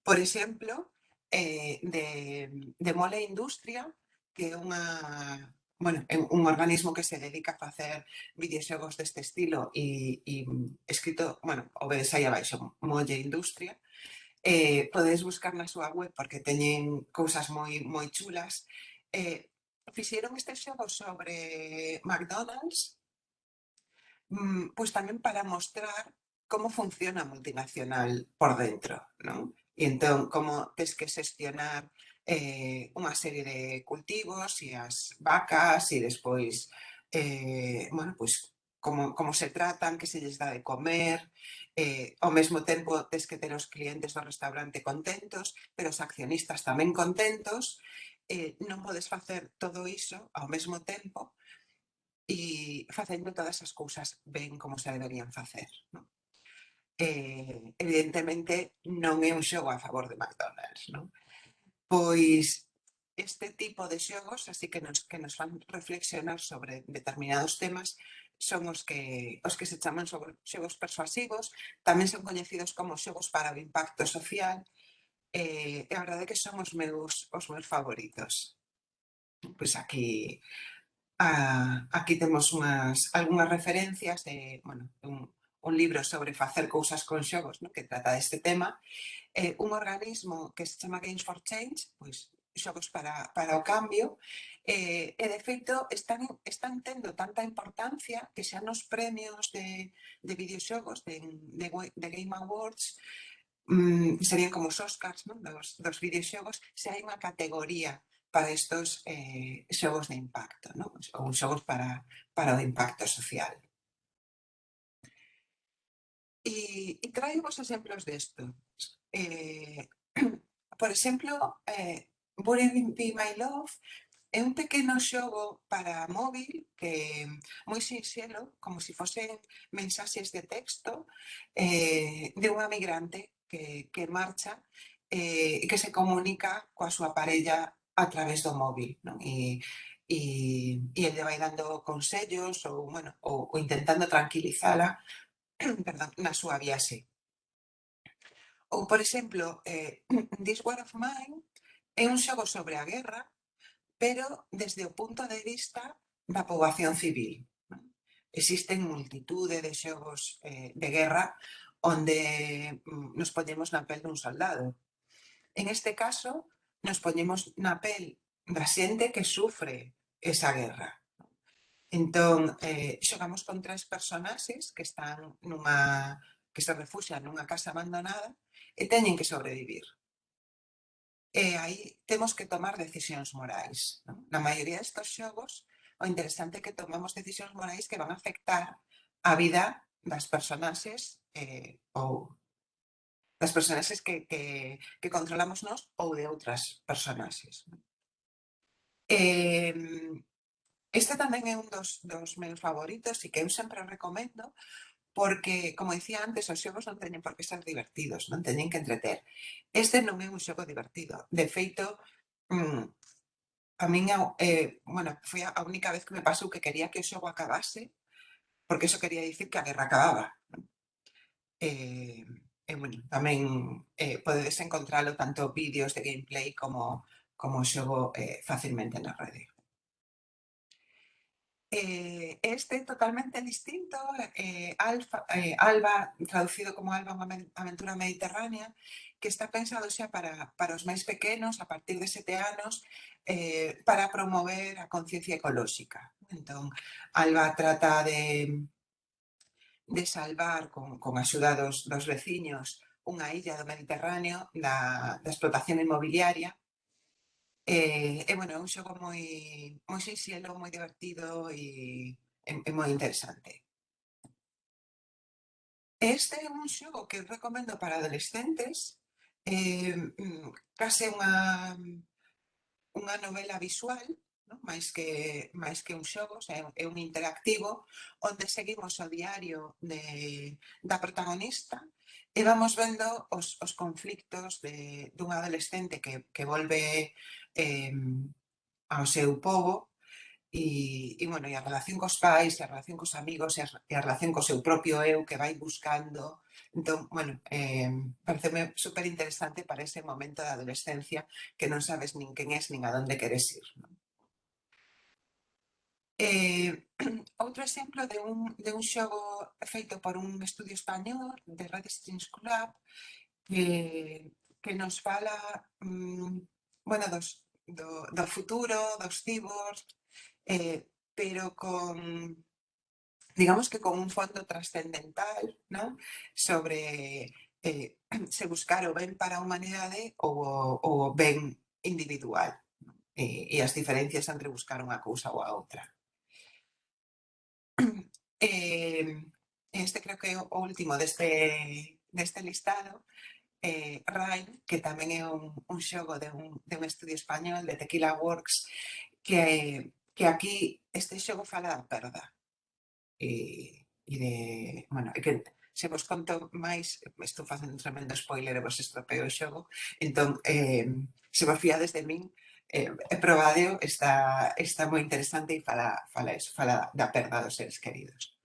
Por exemplo, eh, de, de Mole Industria, que é unha bueno, un organismo que se dedica a facer videoxogos deste estilo e escrito, bueno, obedes aí abaixo, Molle Industria, eh, podedes buscar na súa web porque teñen cousas moi moi chulas. Eh, este xogo sobre McDonald's mm, pois tamén para mostrar como funciona multinacional por dentro, non? E entón, como tes que xestionar eh, unha serie de cultivos e as vacas e despois, eh, bueno, pois, como, como se tratan, que se lles dá de comer, eh, ao mesmo tempo tes que ter os clientes do restaurante contentos, pero os accionistas tamén contentos, eh, non podes facer todo iso ao mesmo tempo e facendo todas as cousas ben como se deberían facer. Non? Eh, evidentemente non é un xogo a favor de McDonald's, non? Pois este tipo de xogos, así que nos, que nos fan reflexionar sobre determinados temas, son os que, os que se chaman sobre xogos persuasivos, tamén son coñecidos como xogos para o impacto social, Eh, e a verdade que son os meus, os meus favoritos. Pois aquí, a, aquí temos unhas, algunhas referencias de, bueno, un, un libro sobre facer cousas con xogos no? que trata deste tema, eh, un organismo que se chama Games for Change, pois xogos para, para o cambio, eh, e de feito están, están tendo tanta importancia que xa nos premios de, de videoxogos de, de, de Game Awards mm, serían como os Oscars non? Dos, dos videoxogos, se hai unha categoría para estos eh, xogos de impacto, non? ou xogos para, para o impacto social. E, e traio-vos exemplos destos. Eh, por exemplo, eh, Bury Be My Love é un pequeno xogo para móvil que moi sinxelo, como se si fosen mensaxes de texto eh, de unha migrante que, que marcha eh, e eh, que se comunica coa súa parella a través do móvil. Non? E, e, e ele vai dando consellos ou, bueno, ou, ou intentando tranquilizala perdón, na súa viaxe. Ou, por exemplo, eh, This War of Mine é un xogo sobre a guerra, pero desde o punto de vista da poboación civil. Existen multitude de xogos eh, de guerra onde mm, nos poñemos na pel dun soldado. En este caso, nos poñemos na pel da xente que sufre esa guerra. Entón, eh, xogamos con tres personaxes que están nunha que se refuxan nunha casa abandonada e teñen que sobrevivir. E aí temos que tomar decisións morais. Non? Na maioría destos xogos, o interesante é que tomamos decisións morais que van a afectar a vida das personaxes eh, ou das personaxes que, que, que controlamos nós ou de outras personaxes. Eh, Este tamén é un dos, dos meus favoritos e que eu sempre recomendo porque, como dicía antes, os xogos non teñen por que ser divertidos, non teñen que entreter. Este non é un xogo divertido. De feito, mm, a min, eh, bueno, foi a única vez que me pasou que quería que o xogo acabase, porque eso quería dicir que a guerra acababa. Eh, e, bueno, tamén eh, podedes encontralo tanto vídeos de gameplay como, como xogo eh, facilmente na rede. Eh, este totalmente distinto, eh, Alfa, eh, Alba, traducido como Alba unha aventura mediterránea, que está pensado xa para, para os máis pequenos, a partir de sete anos, eh, para promover a conciencia ecolóxica. Entón, Alba trata de, de salvar con, con axuda dos, dos veciños unha illa do Mediterráneo da, da explotación inmobiliaria Eh, e, e bueno, é un xogo moi, moi sinxelo, moi divertido e, e, e moi interesante. Este é un xogo que recomendo para adolescentes, eh, mm, case unha, unha novela visual, no? máis, que, máis que un xogo, é, é un interactivo, onde seguimos o diario de, da protagonista e vamos vendo os, os conflictos de, dun adolescente que, que volve eh, ao seu povo e, e, bueno, e a relación cos pais, e a relación cos amigos, e a, e a relación co seu propio eu que vai buscando. Entón, bueno, eh, pareceme super interesante para ese momento da adolescencia que non sabes nin quen és nin a donde queres ir. Non? Eh, outro exemplo de un, de un xogo feito por un estudio español de Red Strings Club eh, que nos fala mm, bueno, dos, do, do futuro, dos cyborgs, eh, pero con digamos que con un fondo trascendental ¿no? sobre eh, se buscar o ben para a humanidade ou o, o ben individual eh, e as diferencias entre buscar unha cousa ou a outra. eh, este creo que é o último deste, deste listado, eh, RAI, que tamén é un, un xogo de un, de un estudio español, de Tequila Works, que, que aquí este xogo fala da perda. E, e de, bueno, é que se vos conto máis, estou facendo un tremendo spoiler e vos estropeo o xogo, entón, eh, se vos fiades de min, eh, probadeo, está, está moi interesante e fala, fala eso, fala da perda dos seres queridos.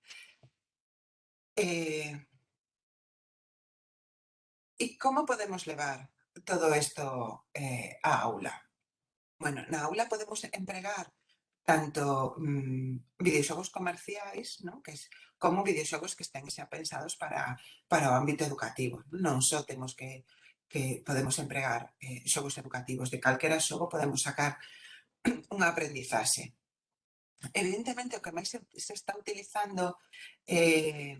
Eh, e como podemos levar todo isto eh, á aula? Bueno, na aula podemos empregar tanto mmm, videoxogos comerciais, ¿no? que es, como videoxogos que estén xa pensados para, para o ámbito educativo. Non só temos que que podemos empregar eh, xogos educativos. De calquera xogo podemos sacar unha aprendizaxe. Evidentemente, o que máis se está utilizando eh,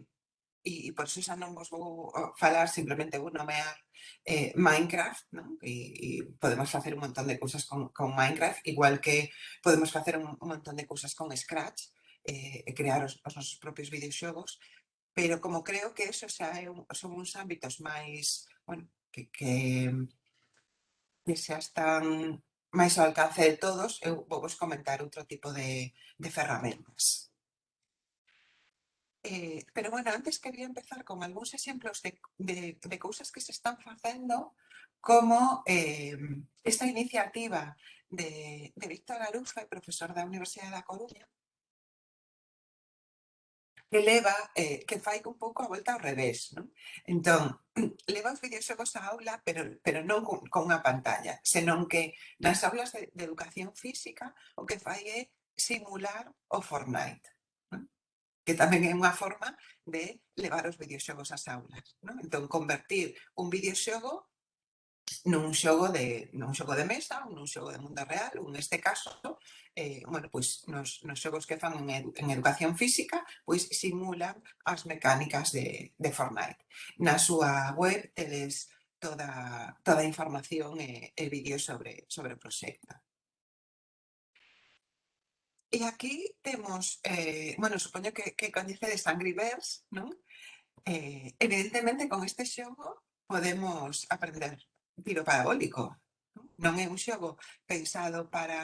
e, e por iso xa non vos vou falar, simplemente vou nomear eh, Minecraft, non? E, e podemos facer un montón de cousas con, con Minecraft, igual que podemos facer un, un montón de cousas con Scratch, eh, e crear os, os nosos propios videoxogos, pero como creo que eso xa é un, son uns ámbitos máis, bueno, que, que, que xa están máis ao alcance de todos, eu vos comentar outro tipo de, de ferramentas. Eh, pero bueno, antes quería empezar con algúns exemplos de, de, de que se están facendo como eh, esta iniciativa de, de Víctor Arufa, profesor da Universidade da Coruña, que leva, eh, que fai un pouco a volta ao revés. Non? Entón, leva os videoxogos á aula, pero, pero non con, con unha pantalla, senón que nas aulas de, de educación física o que fai é simular o Fortnite non? que tamén é unha forma de levar os videoxogos ás aulas. Non? Entón, convertir un videoxogo nun xogo de nun xogo de mesa, nun xogo de mundo real, ou neste caso, eh, bueno, pois nos, nos xogos que fan en, edu, en educación física, pois simulan as mecánicas de, de Fortnite. Na súa web tedes toda, toda a información e, e vídeos sobre, sobre o proxecto. E aquí temos, eh, bueno, supoño que, que coñecedes Angry Birds, non? Eh, evidentemente, con este xogo podemos aprender tiro parabólico. Non é un xogo pensado para,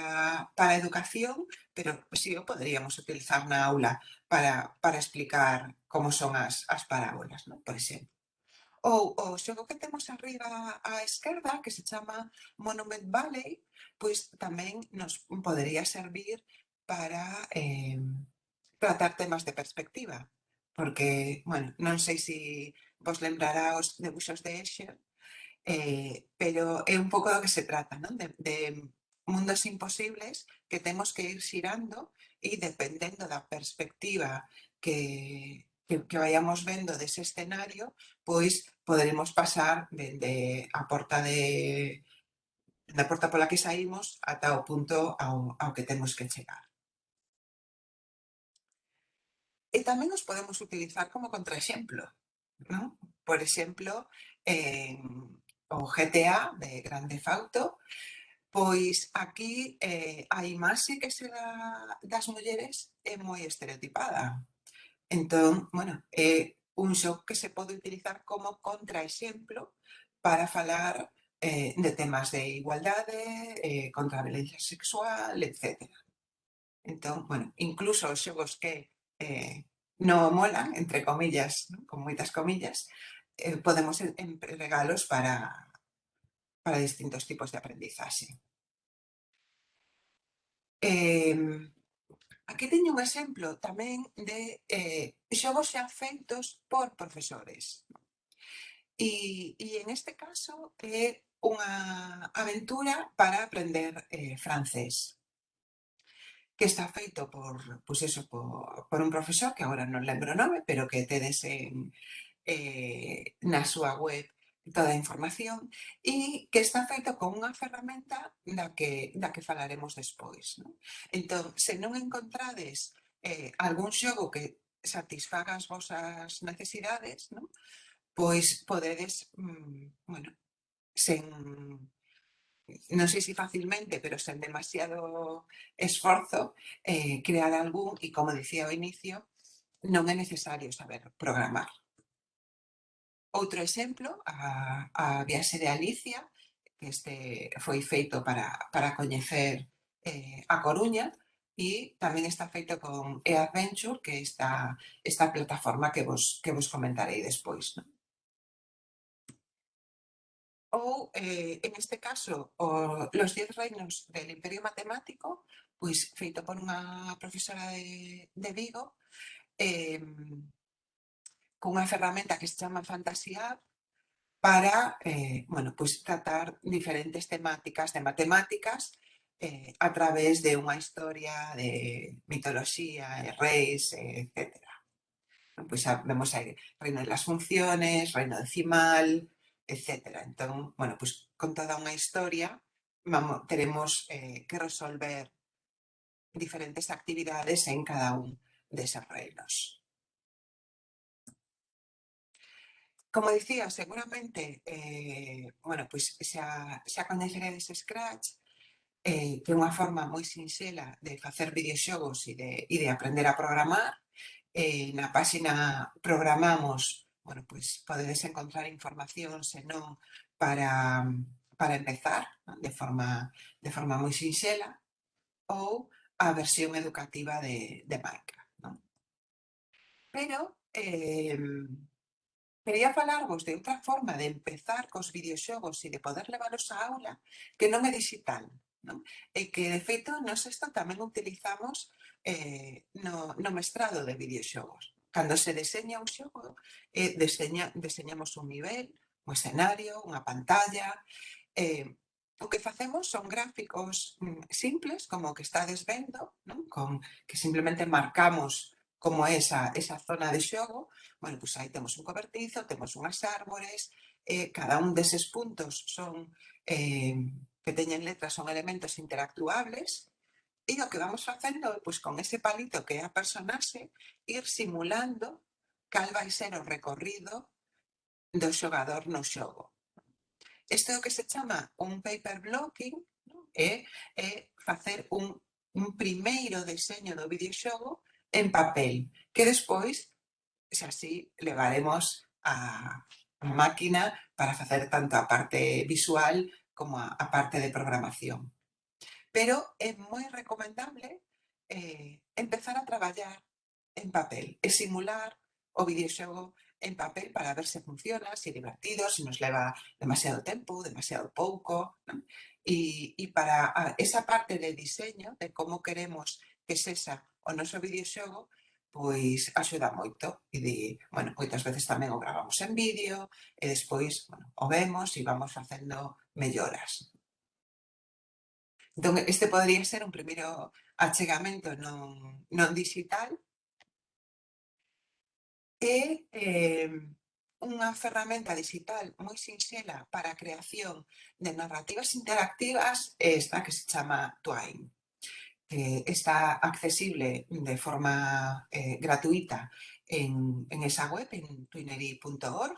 para a educación, pero si sí, o poderíamos utilizar na aula para, para explicar como son as, as parábolas, non? por exemplo. Ou o xogo que temos arriba á esquerda, que se chama Monument Valley, pois tamén nos podería servir para eh, tratar temas de perspectiva. Porque, bueno, non sei se si vos lembrará os debuxos de Escher, Eh, pero é un pouco do que se trata, non? De, de mundos imposibles que temos que ir xirando e dependendo da perspectiva que, que, que vayamos vendo dese escenario, pois poderemos pasar a porta de da porta pola que saímos ata o punto ao, ao que temos que chegar. E tamén os podemos utilizar como contraexemplo, non? Por exemplo, en o GTA de Grande Fauto, pois aquí eh, a imaxe que se dá das mulleres é moi estereotipada. Entón, bueno, é un xoc que se pode utilizar como contraexemplo para falar eh, de temas de igualdade, eh, contra a violencia sexual, etc. Entón, bueno, incluso os xogos que eh, non molan, entre comillas, ¿no? con moitas comillas, eh, podemos regalos para, para distintos tipos de aprendizaxe. Eh, aquí teño un exemplo tamén de eh, xogos xa feitos por profesores. E, e en este caso é unha aventura para aprender eh, francés que está feito por, pues eso, por, por un profesor, que agora non lembro o nome, pero que tedes en, eh, na súa web toda a información e que está feito con unha ferramenta da que, da que falaremos despois. Non? Entón, se non encontrades eh, algún xogo que satisfaga as vosas necesidades, non? pois podedes, mm, bueno, sen, non sei se facilmente, pero sen demasiado esforzo, eh, crear algún, e como dicía ao inicio, non é necesario saber programar. Outro exemplo, a, a viaxe de Alicia, que este foi feito para, para coñecer eh, a Coruña, e tamén está feito con eAdventure, que está esta plataforma que vos, que vos comentarei despois. Non? Ou, eh, en este caso, o, los 10 reinos del imperio matemático, pois feito por unha profesora de, de Vigo, eh, cunha ferramenta que se chama Fantasia para, eh, bueno, pois tratar diferentes temáticas de matemáticas eh, a través de unha historia de mitoloxía, e reis, etc. Pois vemos aí reino de las funciones, reino decimal, etc. Entón, bueno, pues con toda unha historia vamos, eh, que resolver diferentes actividades en cada un deses reinos. Como dicía, seguramente, eh, bueno, pois pues, xa, xa coñeceredes Scratch, eh, que é unha forma moi sinxela de facer videoxogos e de, e de aprender a programar. Eh, na páxina programamos, bueno, pois pues, podedes encontrar información, senón, para, para empezar, de forma, de forma moi sinxela, ou a versión educativa de, de Minecraft. Non? Pero, eh, Quería falarvos de outra forma de empezar cos videoxogos e de poder leválos á aula que non é digital. Non? E que, de feito, nos isto tamén utilizamos eh, no, no mestrado de videoxogos. Cando se deseña un xogo, eh, deseña, deseñamos un nivel, un escenario, unha pantalla... Eh, o que facemos son gráficos mm, simples, como o que estades vendo, non? Con, que simplemente marcamos como esa, esa zona de xogo, bueno, pois aí temos un cobertizo, temos unhas árbores, eh, cada un deses puntos son eh, que teñen letras son elementos interactuables, e o que vamos facendo é, pois, con ese palito que é a personaxe, ir simulando cal vai ser o recorrido do xogador no xogo. Isto é o que se chama un paper blocking, é, é facer un, un primeiro deseño do videoxogo en papel, que despois, se así, levaremos a máquina para facer tanto a parte visual como a, a parte de programación. Pero é moi recomendable eh, empezar a traballar en papel e simular o videoxogo en papel para ver se funciona, se é divertido, se nos leva demasiado tempo, demasiado pouco. ¿no? Y, y para esa parte de diseño, de como queremos que sexa o noso videoxogo pois axuda moito. E de, bueno, moitas veces tamén o gravamos en vídeo e despois bueno, o vemos e vamos facendo melloras. Entón, este podría ser un primeiro achegamento non, non digital e eh, unha ferramenta digital moi sinxela para a creación de narrativas interactivas é esta que se chama Twine. Que está accesible de forma eh, gratuita en, en, esa web, en twinery.org.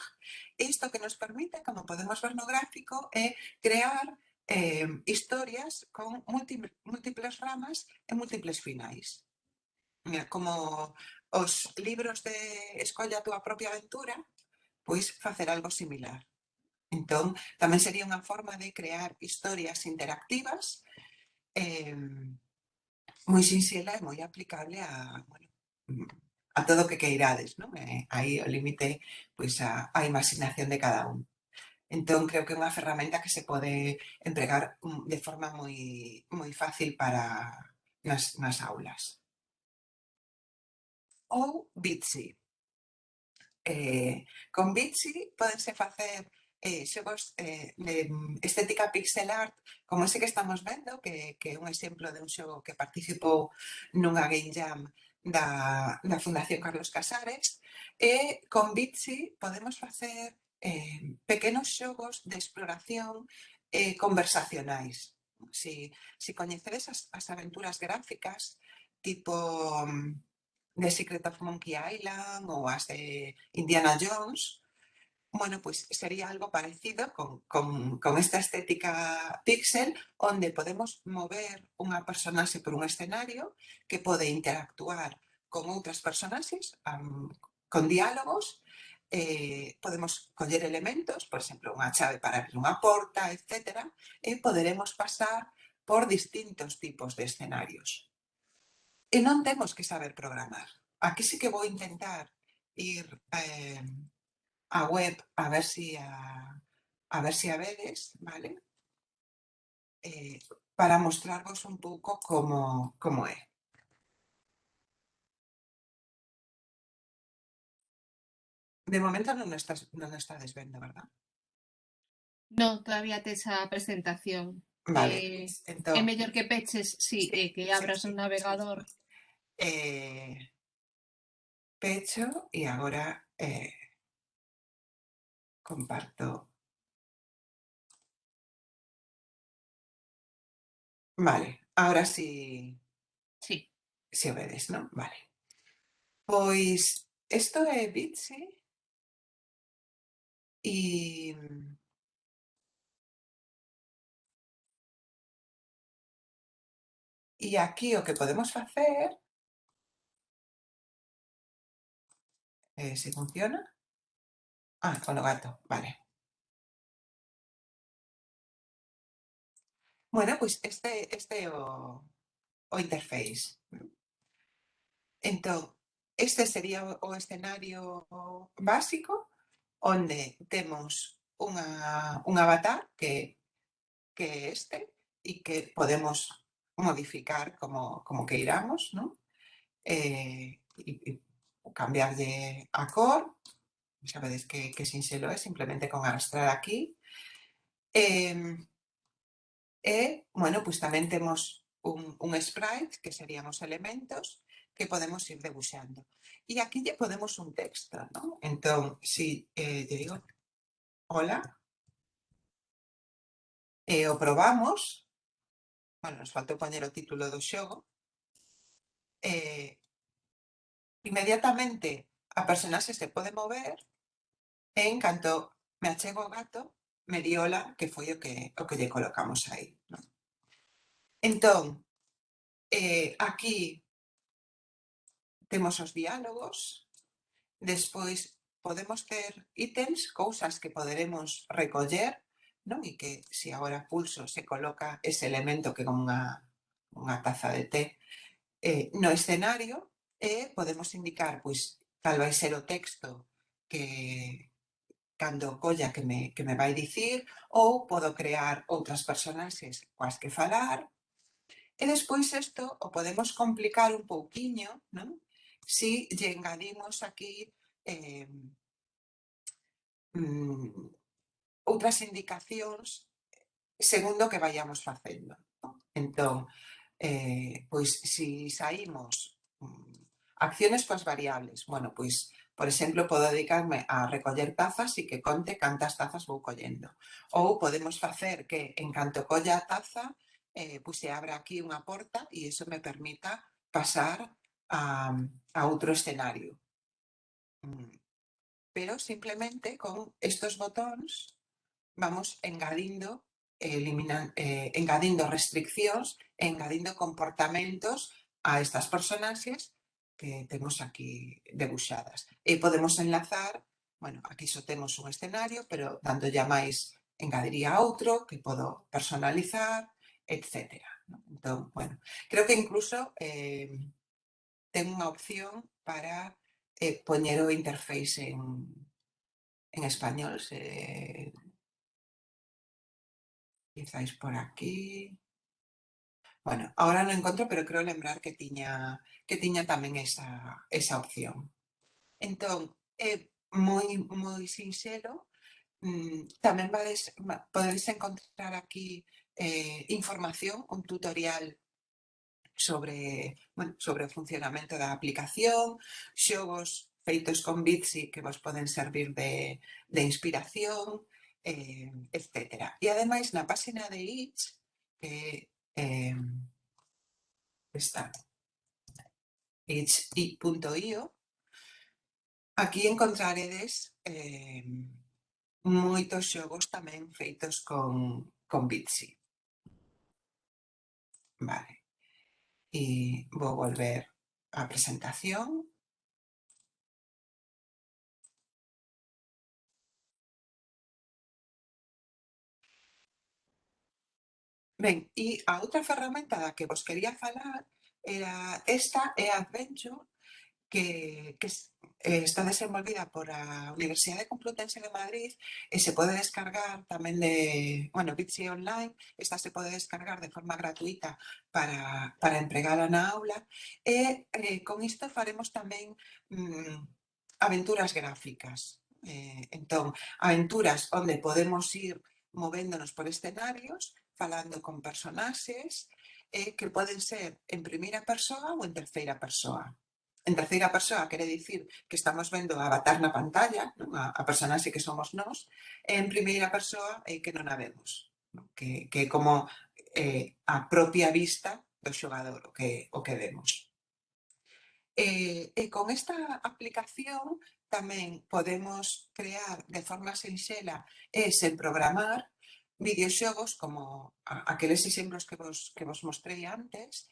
Isto que nos permite, como podemos ver no gráfico, é crear eh, historias con múltiples ramas e múltiples finais. Como os libros de Escolla túa propia aventura, pois facer algo similar. Entón, tamén sería unha forma de crear historias interactivas eh, moi sinxela e moi aplicable a, bueno, mm, a todo o que queirades, non? Eh, aí o límite pois a, a imaginación de cada un. Entón, creo que é unha ferramenta que se pode empregar mm, de forma moi, moi fácil para nas, nas aulas. Ou Bitsy. Eh, con Bitsy podense facer eh, xogos eh, de mm, estética pixel art como ese que estamos vendo, que, que é un exemplo de un xogo que participou nunha game jam da, da Fundación Carlos Casares, e con Bitsy podemos facer eh, pequenos xogos de exploración eh, conversacionais. Si, si coñecedes as, as aventuras gráficas, tipo mm, de Secret of Monkey Island ou as de Indiana Jones, bueno, pues sería algo parecido con, con, con, esta estética pixel, donde podemos mover unha personaxe por un escenario que pode interactuar con outras personaxes, um, con diálogos, eh, podemos coller elementos, por exemplo, unha chave para abrir unha porta, etc. E poderemos pasar por distintos tipos de escenarios. E non temos que saber programar. Aquí sí que vou intentar ir eh, a web a ver si a, a ver si a ¿vale? Eh, para mostraros un poco cómo, cómo es. De momento no nos estás, no estás viendo, ¿verdad? No, todavía te esa presentación. Vale. Eh, pues entonces, es mejor que peches, sí, eh, que abras un navegador. pecho y ahora comparto. Vale, ahora sí. Sí. Si sí obedes, ¿no? Vale. Pois isto é Bitsy e E aquí o que podemos facer eh, se funciona Ah, con los gato, vale. Bueno, pois pues este, este é o, o interface. Entón, este sería o, o escenario básico onde temos unha, un avatar que que este e que podemos modificar como, como que iramos, ¿no? Eh, e, e cambiarlle a cor, xa que, que sinxelo é, simplemente con arrastrar aquí. E, e eh, bueno, pois pues tamén temos un, un sprite, que serían os elementos, que podemos ir debuxando. E aquí lle podemos un texto, ¿no? Entón, si eh, lle digo, hola, e o probamos, bueno, nos faltou poñer o título do xogo, eh, inmediatamente a personaxe se pode mover e en canto me achego o gato, me di hola, que foi o que, o que lle colocamos aí. Non? Entón, eh, aquí temos os diálogos, despois podemos ter ítems, cousas que poderemos recoller, non? e que se agora pulso se coloca ese elemento que como unha, unha taza de té eh, no escenario, e eh, podemos indicar pois, tal vai ser o texto que, cando colla que me, que me vai dicir, ou podo crear outras personaxes coas que falar. E despois isto o podemos complicar un pouquiño, non? Si lle engadimos aquí eh, mm, outras indicacións segundo que vayamos facendo. Non? Entón, eh, pois si saímos mm, acciones coas variables, bueno, pois Por exemplo, podo dedicarme a recoller tazas e que conte cantas tazas vou collendo. Ou podemos facer que, en canto colla taza, eh, pois se abra aquí unha porta e iso me permita pasar a, a outro escenario. Mm. Pero simplemente con estos botóns vamos engadindo eliminan, eh, engadindo restriccións engadindo comportamentos a estas personaxes que temos aquí debuxadas. E podemos enlazar, bueno, aquí só temos un escenario, pero dándolle ya máis engadiría outro que podo personalizar, etc. Entón, bueno, creo que incluso eh, ten unha opción para eh, poñer o interface en, en español. Se, quizáis por aquí. Bueno, ahora non encontro, pero creo lembrar que tiña, que tiña tamén esa, esa opción. Entón, é eh, moi, moi sinxelo, mm, tamén vades, podedes encontrar aquí eh, información, un tutorial sobre, bueno, sobre o funcionamento da aplicación, xogos feitos con Bitsy que vos poden servir de, de inspiración, eh, etc. E ademais na página de Itch, eh, eh, está itch.io. Aquí encontraredes eh, moitos xogos tamén feitos con, con Bitsy. Vale. E vou volver á presentación. Ben, e a outra ferramenta da que vos quería falar era esta é Adventure, que, que eh, está desenvolvida por a Universidade Complutense de Madrid e se pode descargar tamén de, bueno, Bitsy Online, esta se pode descargar de forma gratuita para, para empregala na aula e eh, con isto faremos tamén mm, aventuras gráficas. Eh, entón, aventuras onde podemos ir movéndonos por escenarios falando con personaxes eh, que poden ser en primeira persoa ou en terceira persoa. En terceira persoa quere dicir que estamos vendo a avatar na pantalla, non? A, a personaxe que somos nós, e en primeira persoa eh, que non a vemos, non? Que, que é como eh, a propia vista do xogador o que, o que vemos. E, e con esta aplicación tamén podemos crear de forma sinxela e sen programar videoxogos como aqueles exemplos que vos, que vos mostrei antes,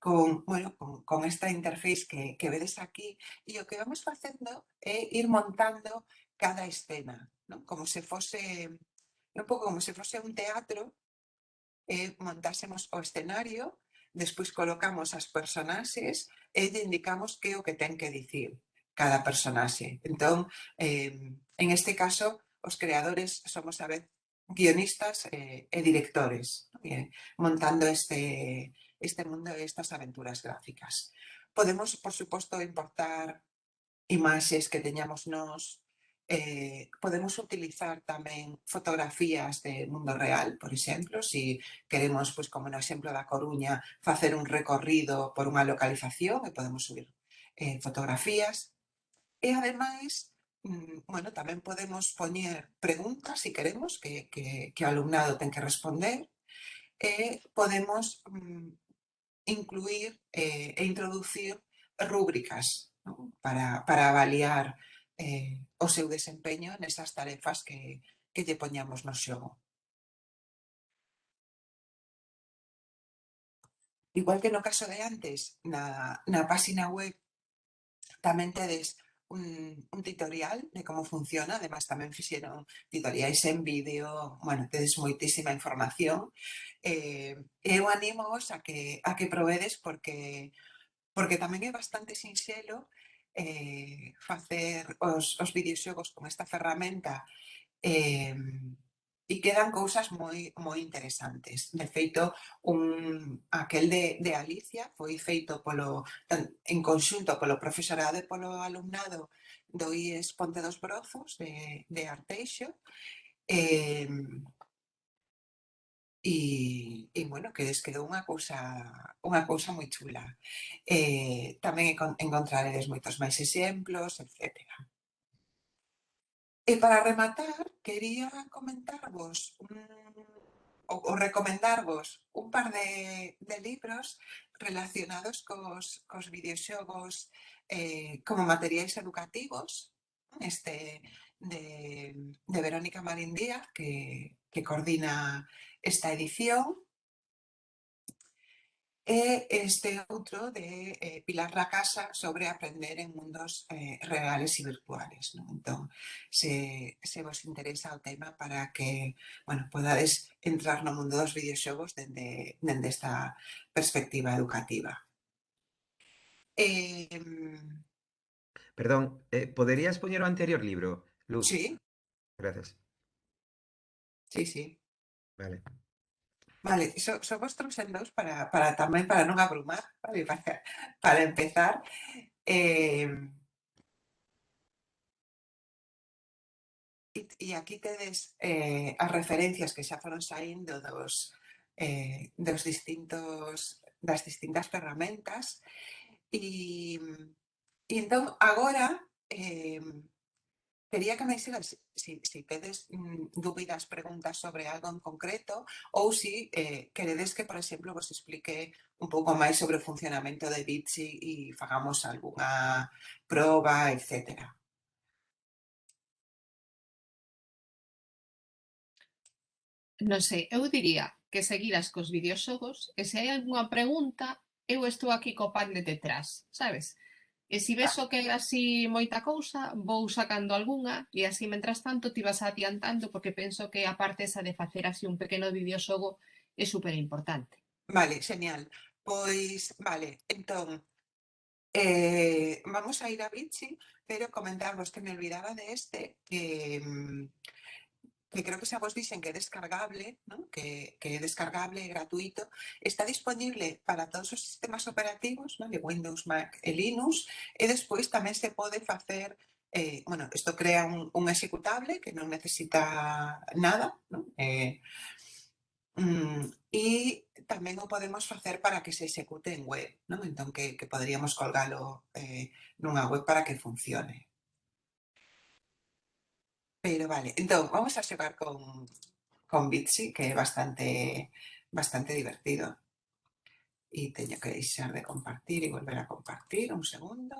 con, bueno, con, con esta interface que, que vedes aquí, e o que vamos facendo é ir montando cada escena, non? como se fose un pouco como se fose un teatro, eh, montásemos o escenario, despois colocamos as personaxes e lle indicamos que o que ten que dicir cada personaxe. Entón, eh, en este caso, os creadores somos a vez guionistas eh, e directores. Bien, montando este, este mundo, estas aventuras gráficas. Podemos, por suposto, importar imaxes que teñamos nos, eh, podemos utilizar tamén fotografías de mundo real, por exemplo, se si queremos, pois, como no exemplo da Coruña, facer un recorrido por unha localización e podemos subir eh, fotografías. E ademais, Mm, bueno, tamén podemos poñer preguntas, se si queremos, que, que, que o alumnado ten que responder, e podemos mm, incluir eh, e introducir rúbricas ¿no? para, para avaliar eh, o seu desempeño nesas tarefas que, que lle poñamos no xogo. Igual que no caso de antes, na, na página web tamén tedes un, un, tutorial de cómo funciona. Además, también hicieron tutoriales en vídeo. Bueno, tedes moitísima información. Eh, eu animo a que, a que provedes porque, porque tamén é bastante sinxelo eh, facer os, os videoxogos con esta ferramenta eh, e quedan cousas moi, moi interesantes. De feito, un, aquel de, de Alicia foi feito polo, en conxunto polo profesorado e polo alumnado do IES Ponte dos Brozos de, de Arteixo eh, e, e, bueno, que les quedou unha cousa, unha cousa moi chula. Eh, tamén encontraredes moitos máis exemplos, etcétera. E para rematar, quería comentarvos un, ou, recomendarvos un par de, de libros relacionados cos, cos videoxogos eh, como materiais educativos este de, de Verónica Marín Díaz que, que coordina esta edición e este outro de eh, Pilar Racasa sobre aprender en mundos eh, reales e virtuales. Non? Entón, se, se vos interesa o tema para que bueno, podades entrar no mundo dos videoxogos dende, dende esta perspectiva educativa. Eh, Perdón, eh, poderías poñer o anterior libro, Luz? Sí. Gracias. Sí, sí. Vale. Vale, so, so vos trouxen dous para, para tamén para non abrumar, vale, para, para empezar. Eh, e, e aquí tedes eh, as referencias que xa foron saindo dos, eh, dos distintos, das distintas ferramentas. E, e entón, agora, eh, Quería que me dijeras si, si tedes mm, dúbidas, preguntas sobre algo en concreto ou si eh, queredes que, por exemplo, vos explique un pouco máis sobre o funcionamento de Bitsy e fagamos alguna proba, etcétera. non sei, eu diría que seguiras cos videoxogos e se hai algunha pregunta, eu estou aquí co pan de detrás, sabes? E se ves o que é así moita cousa, vou sacando algunha e así, mentras tanto, ti vas adiantando porque penso que a parte esa de facer así un pequeno videoxogo é super importante. Vale, genial. Pois, vale, entón, eh, vamos a ir a Bitsi, pero comentarvos que me olvidaba de este, que, mm, que creo que xa vos dixen que é descargable, ¿no? que, que é descargable, e gratuito, está disponible para todos os sistemas operativos, ¿no? de Windows, Mac e Linux, e despois tamén se pode facer Eh, bueno, isto crea un, un executable que non necesita nada, ¿no? eh, mm, e tamén o podemos facer para que se execute en web, ¿no? entón que, que poderíamos colgalo eh, nunha web para que funcione. Pero vale, entón, vamos a xogar con, con Bitsi, que é bastante, bastante divertido. E teño que deixar de compartir e volver a compartir, un segundo.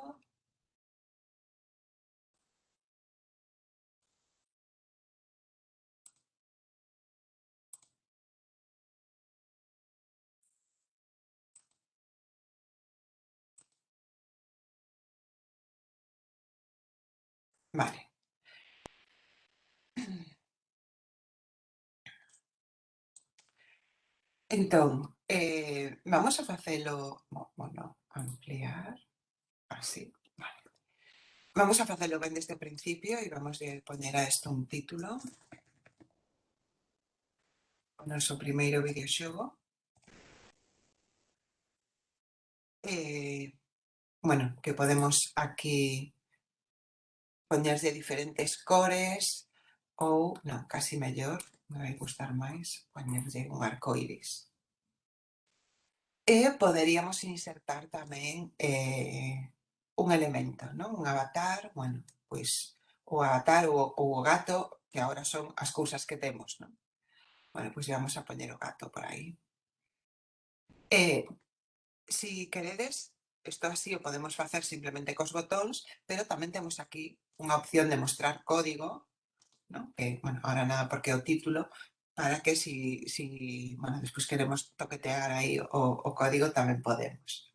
Vale. Entón, eh, vamos a facelo, bueno, ampliar, así, vale. Vamos a facelo ben desde o principio e vamos a poner a isto un título. O noso primeiro videoxogo. Eh, bueno, que podemos aquí poñer de diferentes cores ou, non, casi mellor, me vai gustar máis poñerlle un arcoíris. E eh, poderíamos insertar tamén eh, un elemento, non? un avatar, bueno, pois o avatar ou, ou o gato, que agora son as cousas que temos. Non? Bueno, pois vamos a poñer o gato por aí. E, eh, si queredes, isto así o podemos facer simplemente cos botóns, pero tamén temos aquí unha opción de mostrar código ¿no? que bueno, ahora nada porque o título, para que si, si bueno, despois queremos toquetear aí o, o código tamén podemos.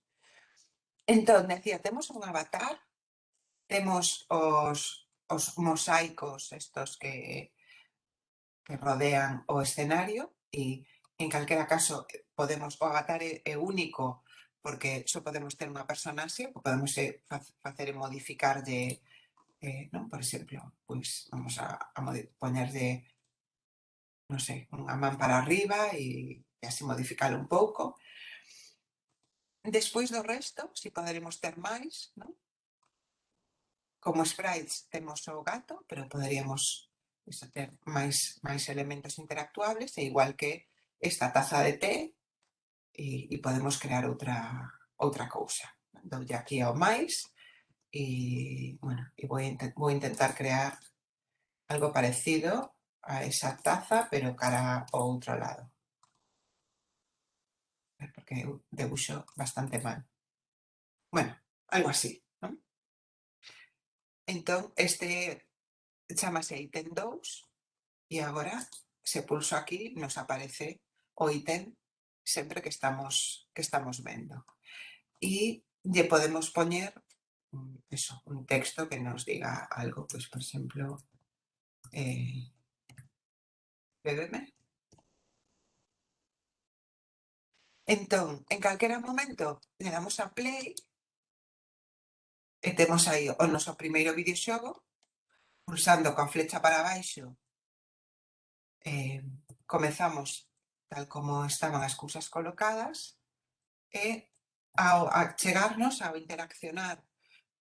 Entón, decía, temos un avatar, temos os, os mosaicos estos que, que rodean o escenario e en calquera caso eh, podemos o avatar é, é único porque só podemos ter unha persona así, podemos eh, facer e modificar de, eh, non? Por exemplo, pois vamos a, a poñerlle, non sei, unha man para arriba e, e así modificalo un pouco. Despois do resto, si poderemos ter máis, non? Como sprites temos o gato, pero poderíamos iso, ter máis, máis elementos interactuables, e igual que esta taza de té, e, e podemos crear outra, outra cousa. Doulle aquí ao máis, y bueno, y voy a, voy a intentar crear algo parecido a esa taza, pero cara ao outro lado. porque eu debuxo bastante mal. Bueno, algo así? Entón, este chamase ítem 2 e agora se pulso aquí nos aparece o ítem sempre que estamos que estamos vendo. E lle podemos poñer mm, eso, un texto que nos diga algo, pues por ejemplo, eh, Entón, en calquera momento, le damos a play e temos aí o noso primeiro videoxogo, pulsando coa flecha para baixo, eh, comezamos tal como estaban as cousas colocadas e ao chegarnos, ao interaccionar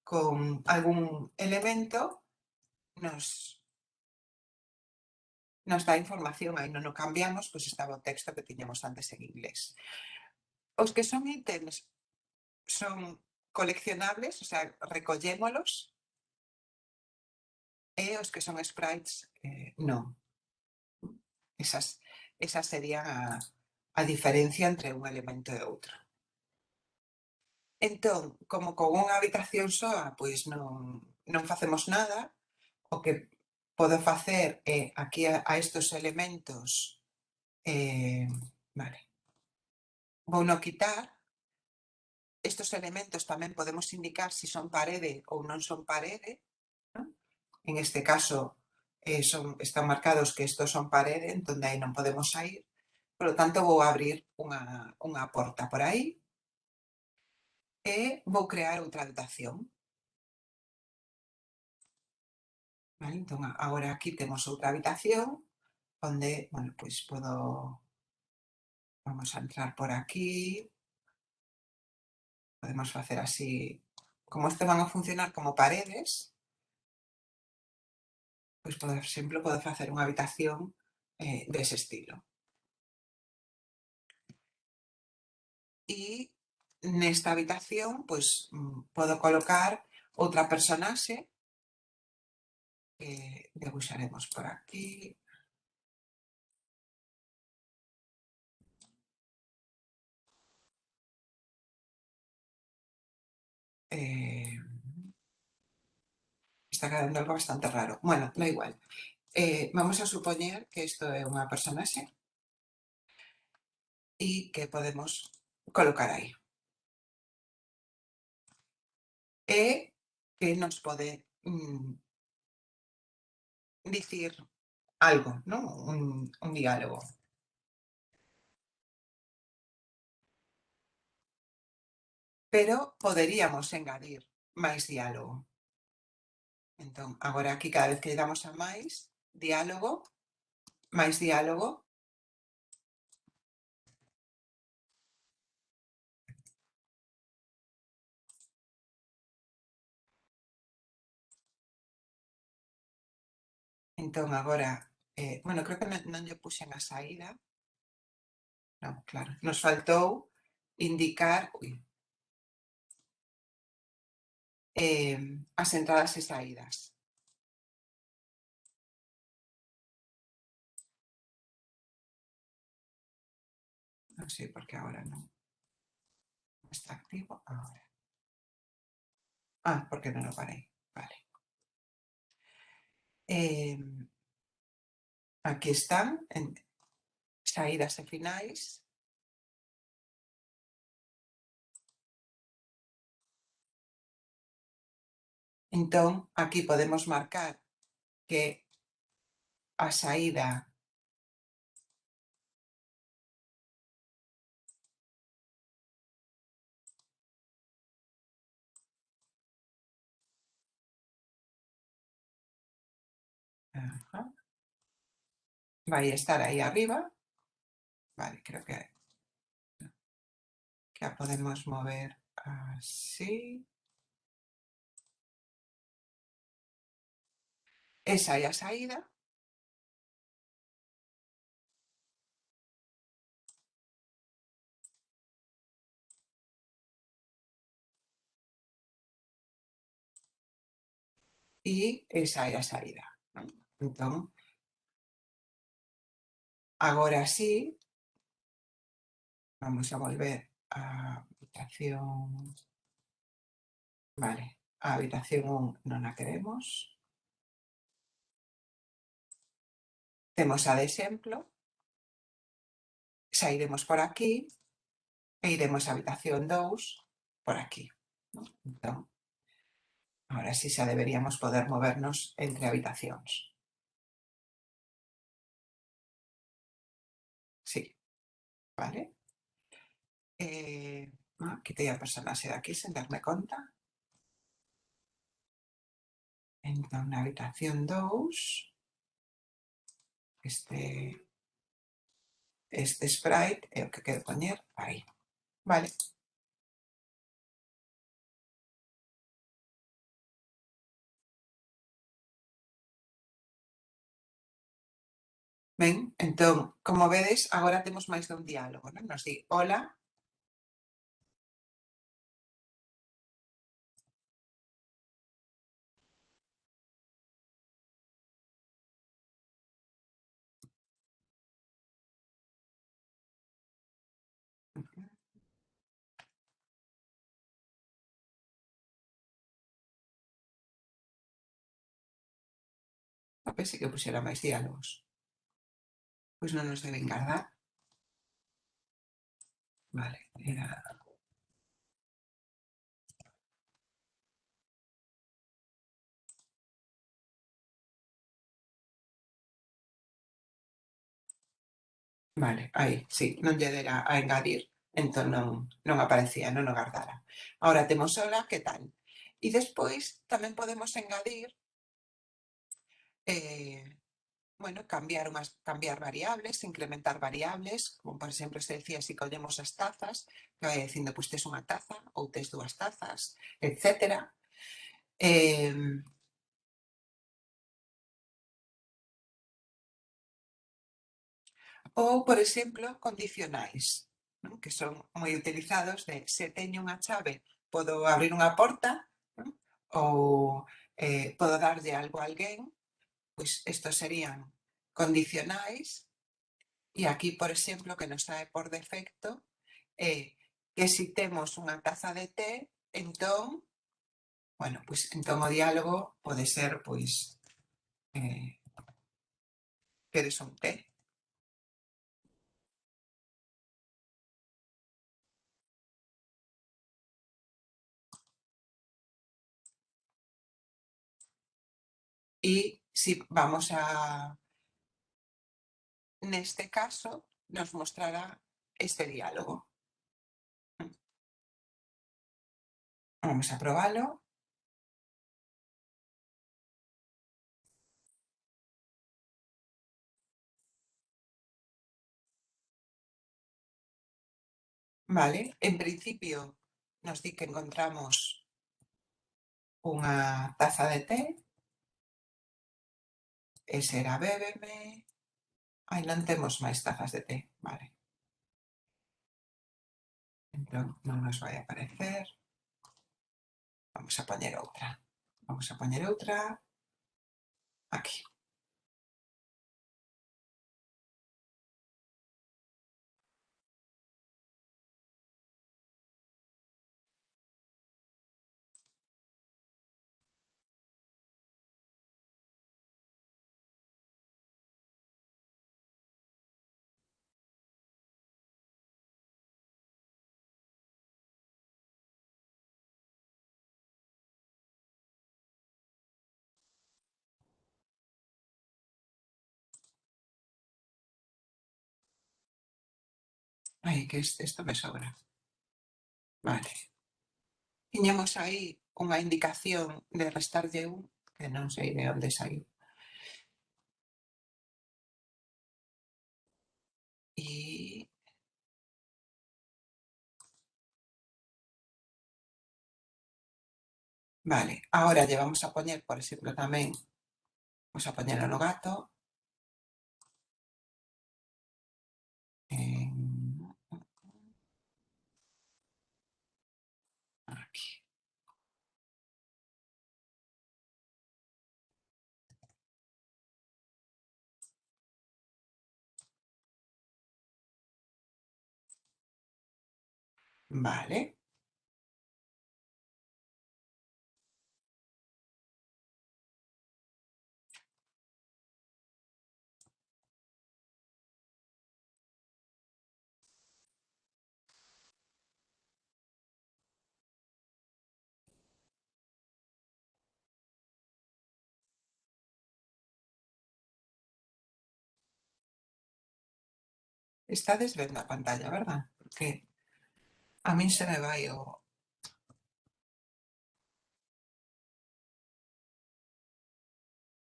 con algún elemento nos, nos dá información, aí non o cambiamos, pois estaba o texto que tiñamos antes en inglés. Os que son ítems son coleccionables, o sea, recollémolos, e os que son sprites, eh, non. Esas, esas serían a, a diferencia entre un elemento e outro. Entón, como con unha habitación soa, pois non, non facemos nada, o que podo facer é aquí a, a estos elementos, eh, vale, vou no quitar, estos elementos tamén podemos indicar se si son parede ou non son parede, ¿no? en este caso eh, son, están marcados que estos son parede, entón aí non podemos sair, por lo tanto vou abrir unha, unha porta por aí, e vou crear outra habitación. Vale, entón, aquí temos outra habitación onde, bueno, pois podo vamos a entrar por aquí. Podemos facer así, como este van a funcionar como paredes, pois, por exemplo, podo facer unha habitación eh, dese estilo. E nesta habitación pois mm, podo colocar outra personaxe que debuxaremos por aquí. Eh, está quedando algo bastante raro. Bueno, da igual. Eh, vamos a supoñer que isto é unha personaxe e que podemos colocar aí e que nos pode mm, dicir algo, ¿no? un, un diálogo. Pero poderíamos engadir máis diálogo. Entón, agora aquí cada vez que damos a máis, diálogo, máis diálogo, Entón, agora, eh, bueno, creo que non, non lle puxen a saída. Non, claro, nos faltou indicar ui, eh, as entradas e saídas. Non sei por que agora non está activo. Agora. Ah, porque non o parei. Vale. Eh, aquí están, en saídas e finais. Entón, aquí podemos marcar que a saída Ajá. Vale, estar ahí arriba. Vale, creo que ya podemos mover así. Esa ya se ha ido. Y esa ya salida. Entón, agora sí, Vamos a volver a habitación. Vale, a habitación 1 non a queremos. Temos a de exemplo. Sairemos por aquí e iremos a habitación 2 por aquí. ¿no? Entón, ahora sí xa deberíamos poder movernos entre habitacións. Vale. Eh, ah, quitei a personaxe de aquí sen darme conta. Entón, na habitación 2, este, este sprite é o que quero poñer aí. Vale. Ben, entón, como vedes, agora temos máis dun diálogo. Non? Nos di, hola, a pensei que puxera máis diálogos. Pois non nos deben guardar. Vale, era... Vale, aí, sí, non lle dera a engadir, entón non, non aparecía, non o guardara. Ahora temos hola, que tal? E despois tamén podemos engadir eh, bueno, cambiar, unhas, cambiar variables, incrementar variables, como por exemplo se decía, se si collemos as tazas, que vai dicindo, pois tes unha taza ou tes dúas tazas, etc. Eh, ou, por exemplo, condicionais, non? que son moi utilizados de se teño unha chave podo abrir unha porta non? ou eh, podo darlle algo a alguén pois estos serían condicionais, e aquí, por exemplo, que nos sae por defecto, é que si temos unha taza de té, entón, bueno, pois entón o diálogo pode ser, pois, eh, queres un té? Y si vamos a... Neste caso, nos mostrará este diálogo. Vamos a probarlo. Vale, en principio nos di que encontramos unha taza de té Ese era bébeme. Ai, non temos máis tazas de té, vale. Entón, non nos vai aparecer. Vamos a poñer outra. Vamos a poñer outra. Aquí. Ai, que isto me sobra. Vale. Tiñamos aí unha indicación de restarlle un, que non sei de onde saiu. E... Vale, agora lle vamos a poñer, por exemplo, tamén, vamos a poñer no gato. Vale. Está desde la pantalla, ¿verdad? Porque a min se me vai o...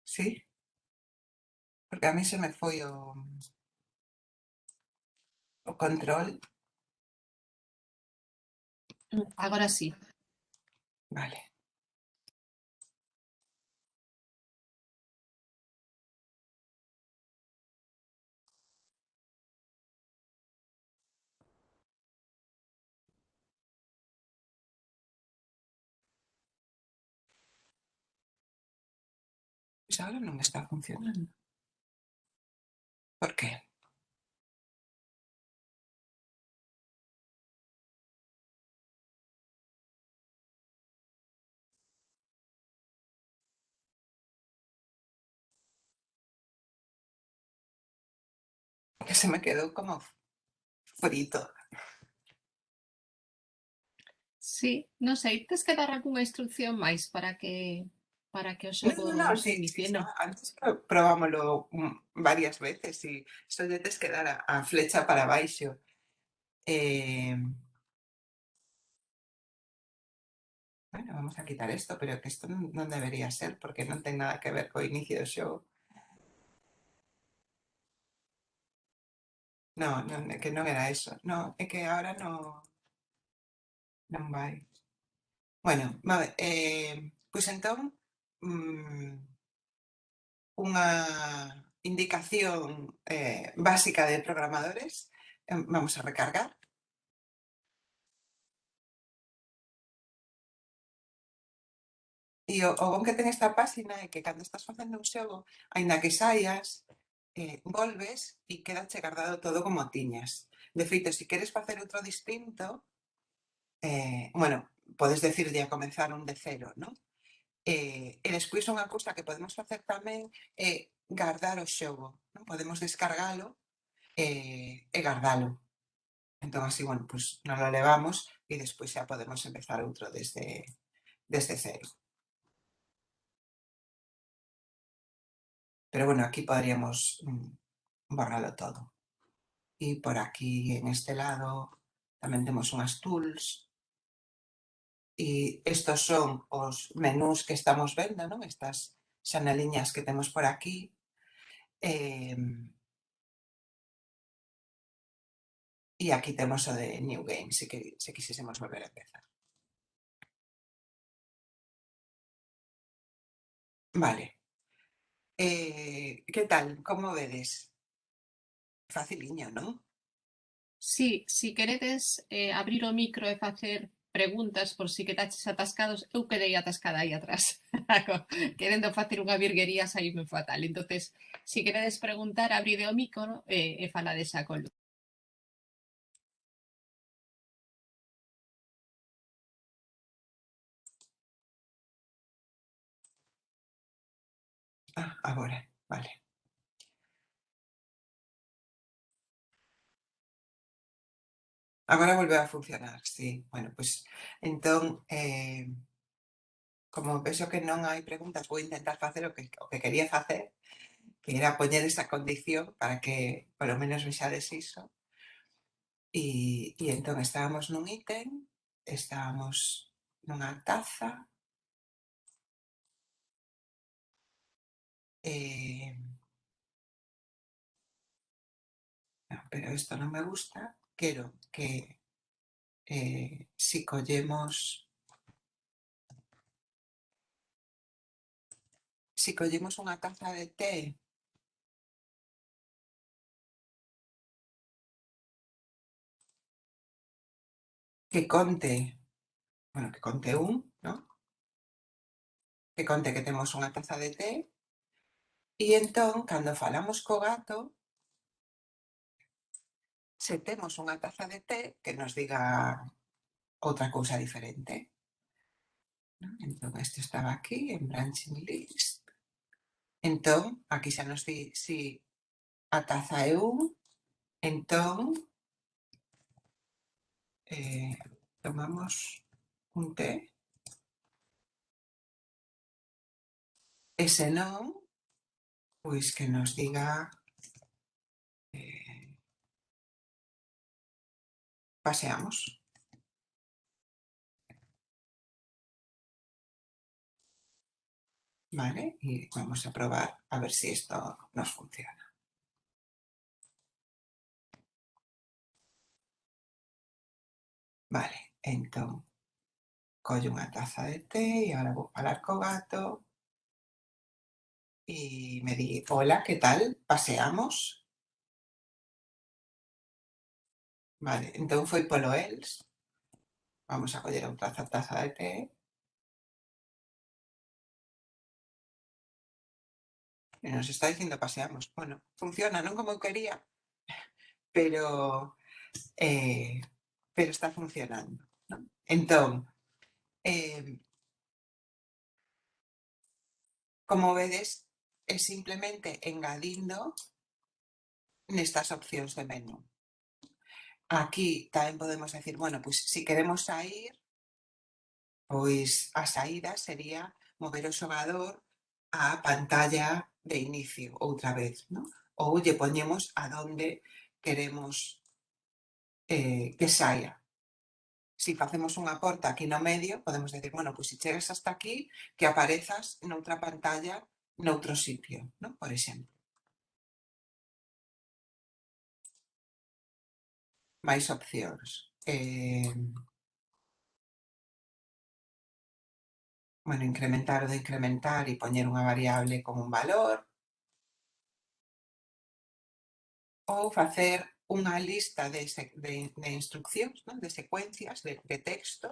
Sí? Porque a mí se me foi o... O control. Agora sí. Vale. Pois agora non está funcionando. Por que? Que se me quedou como frito. Sí, non sei, tes que dar algunha instrucción máis para que para que os acordéis no, no, no, sí. Antes probámoslo mm, varias veces y esto ya te quedará a flecha para abajo. Eh... Bueno, vamos a quitar esto, pero que esto no, debería ser porque no tiene nada que ver con inicio show. No, no, que no era eso. No, es que ahora no... No vais. Bueno, vale, eh, pues entonces mm, unha indicación eh, básica de programadores. Vamos a recargar. E o, o bon que ten esta página é que cando estás facendo un xogo, aínda que saias, eh, volves e queda chegardado todo como tiñas. De feito, se queres facer outro distinto, eh, bueno, podes decirlle a comenzar un de cero, non? Eh, eh, eh, e despois unha cousa que podemos facer tamén é guardar o xogo. Non? Podemos descargalo eh, e guardalo. Entón, así, bueno, pues, nos lo levamos e despois xa podemos empezar outro desde, desde cero. Pero bueno, aquí podríamos mm, borrarlo todo. E por aquí, en este lado, tamén temos unhas tools e estos son os menús que estamos vendo, non? estas xaneliñas que temos por aquí. Eh, e aquí temos o de New Game, se, que, se quisésemos volver a empezar. Vale. Eh, que tal? Como vedes? Faciliño, non? Sí, si queredes eh, abrir o micro e facer preguntas por si quedaches atascados, eu quedei atascada aí atrás, querendo facer unha virguería saíme fatal. entonces si queredes preguntar, abride o micro e, e falades a colo. Ah, agora, vale. Agora volveu a funcionar, sí. Bueno, pois, entón, eh, como penso que non hai preguntas, vou intentar facer o que, o que quería facer, que era poñer esa condición para que polo menos vexades iso. E, e entón estábamos nun ítem, estábamos nunha taza, eh, no, pero isto non me gusta, quero que eh, si collemos si collemos unha taza de té que conte, bueno, que conte un, ¿no? Que conte que temos unha taza de té e entón, cando falamos co gato, se temos unha taza de té que nos diga outra cousa diferente. Non? Entón, isto estaba aquí, en branching list. Entón, aquí xa nos di si a taza é un, entón, eh, tomamos un té. E se non, pois que nos diga paseamos. Vale, y vamos a probar a ver si esto nos funciona. Vale, entón, collo unha taza de té e agora vou falar co gato e me di, hola, que tal? Paseamos? Vale, entón foi polo els. Vamos a coller outra taza de té. Nos está dicindo paseamos. Bueno, funciona, non como quería, pero eh, pero está funcionando. Non? Entón, eh, como vedes, é simplemente engadindo nestas opcións de menú. Aquí tamén podemos decir, bueno, pois se si queremos sair, pois a saída sería mover o xogador á pantalla de inicio outra vez, ¿no? ou lle poñemos a donde queremos eh, que saia. Si facemos unha porta aquí no medio, podemos decir, bueno, pois se chegas hasta aquí, que aparezas noutra pantalla noutro sitio, ¿no? por exemplo. Máis opcións. Eh, Bueno, incrementar o de incrementar e poñer unha variable con un valor. Ou facer unha lista de, de, de instruccións, non? de secuencias, de, de texto,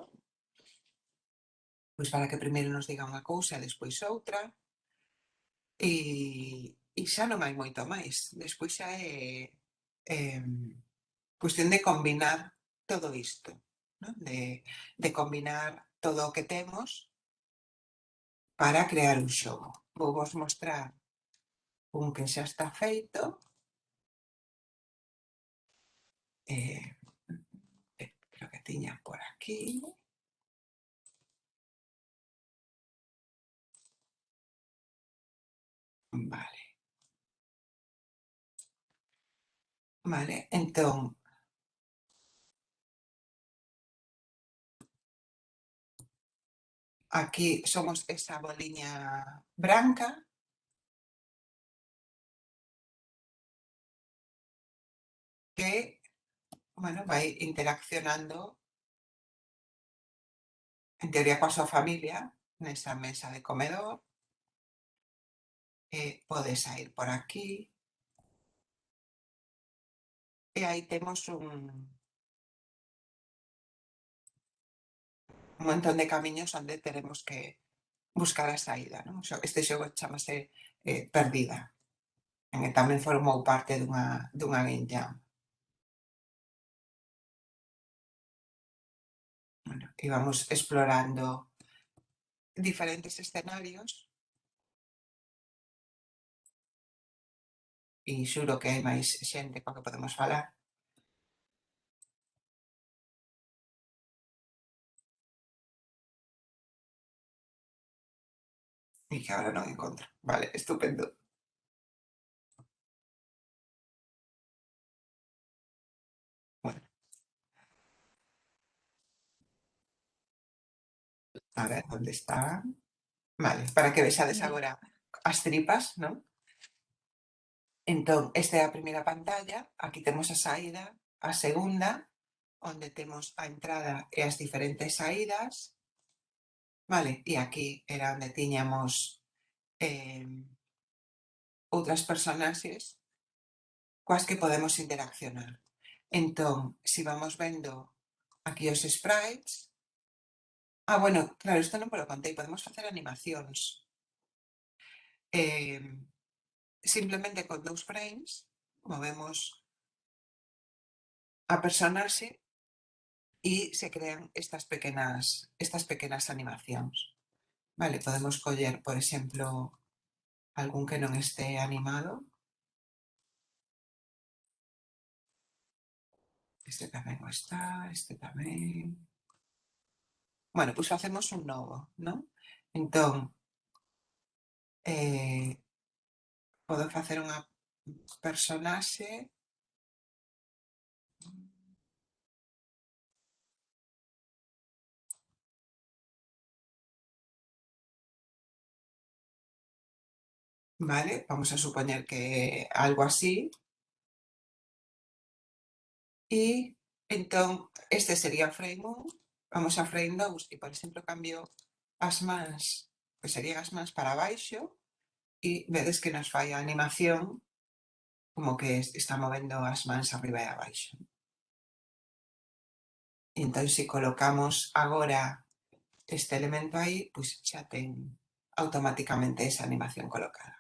pois para que primeiro nos diga unha cousa e despois outra. E, e xa non hai moito máis. Despois xa é, é cuestión de combinar todo isto, ¿no? de, de combinar todo o que temos para crear un xogo. Vou vos mostrar un que xa está feito. Eh, creo que tiña por aquí. Vale. Vale, entón, Aquí somos esa boliña blanca. Que bueno, va a ir interaccionando, en teoría con su familia, en esa mesa de comedor. Eh, podéis ir por aquí. Y ahí tenemos un, un montón de camiños onde teremos que buscar a saída. Non? Este xogo chamase eh, Perdida, en que tamén formou parte dunha, dunha game jam. Bueno, íbamos explorando diferentes escenarios e xuro que hai máis xente coa que podemos falar. E que agora non encontro. Vale, estupendo. A ver, onde está? Vale, para que vexades agora as tripas, non? Entón, esta é a primeira pantalla, aquí temos a saída, a segunda, onde temos a entrada e as diferentes saídas, vale, e aquí era onde tiñamos eh, outras personaxes coas que podemos interaccionar. Entón, si vamos vendo aquí os sprites, Ah, bueno, claro, isto non polo contei, podemos facer animacións. Eh, simplemente con dous frames movemos a personaxe y se crean estas pequenas, estas pequenas animacións. Vale, podemos coller, por exemplo, algún que non este animado. Este tamén o está, este tamén. Bueno, pois facemos un novo, non? Entón, eh, podo facer unha personaxe Vale, vamos a supoñer que algo así. E entón, este sería frame 1, vamos a frame 2 e, por exemplo, cambio as mans, pois serían as mans para baixo e vedes que nos fai a animación como que está movendo as mans arriba e abaixo. E entón, se colocamos agora este elemento aí, pois xa ten automáticamente esa animación colocada.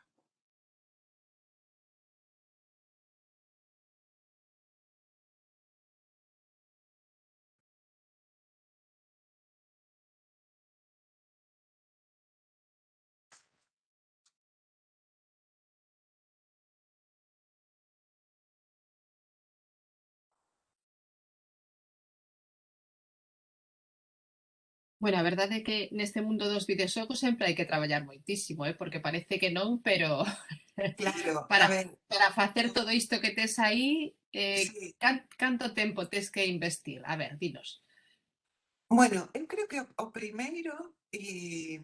Bueno, a verdade é que neste mundo dos videoxogos sempre hai que traballar moitísimo, eh? porque parece que non, pero claro, para, a ver... para facer todo isto que tes aí, eh, sí. can, canto tempo tes que investir? A ver, dinos. Bueno, eu creo que o primeiro e...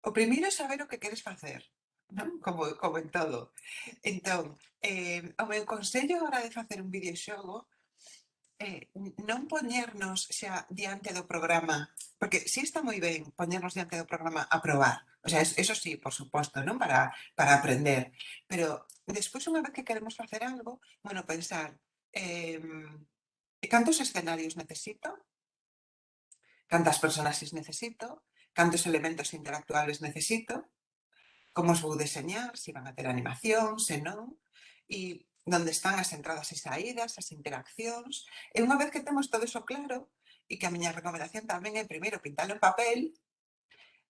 o primeiro é saber o que queres facer, non? Mm. Como, como en todo. Entón, eh, o meu consello a hora de facer un videoxogo eh, non poñernos xa diante do programa, porque si sí está moi ben poñernos diante do programa a probar, o sea, eso sí, por suposto, non para, para aprender, pero despois unha vez que queremos facer algo, bueno, pensar, eh, cantos escenarios necesito, cantas personaxes necesito, cantos elementos interactuales necesito, como os vou deseñar, se si van a ter animación, se non, e onde están as entradas e saídas, as interaccións, e unha vez que temos todo iso claro, e que a miña recomendación tamén é primeiro pintalo en papel,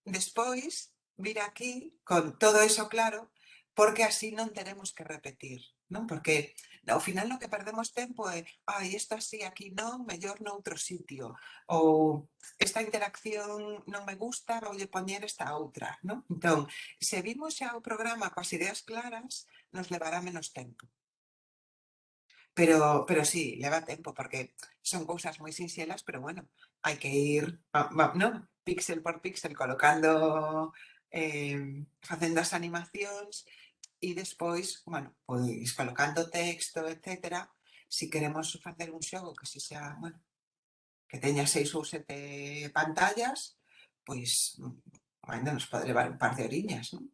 despois vir aquí con todo iso claro, porque así non teremos que repetir, non? Porque ao final no que perdemos tempo é, ai, isto así aquí non, mellor noutro sitio, ou esta interacción non me gusta, voulle poñer esta outra, non? Entón, se vimos xa o programa coas ideas claras, nos levará menos tempo. Pero, pero sí, lleva tiempo porque son cosas muy sinceras, pero bueno, hay que ir, ¿no? Píxel por píxel colocando, em, haciendo las animaciones y después, bueno, pues colocando texto, etcétera. Si queremos hacer un show que si sea, bueno, que tenga seis o siete pantallas, pues mm, bueno, nos puede llevar un par de orillas, ¿no?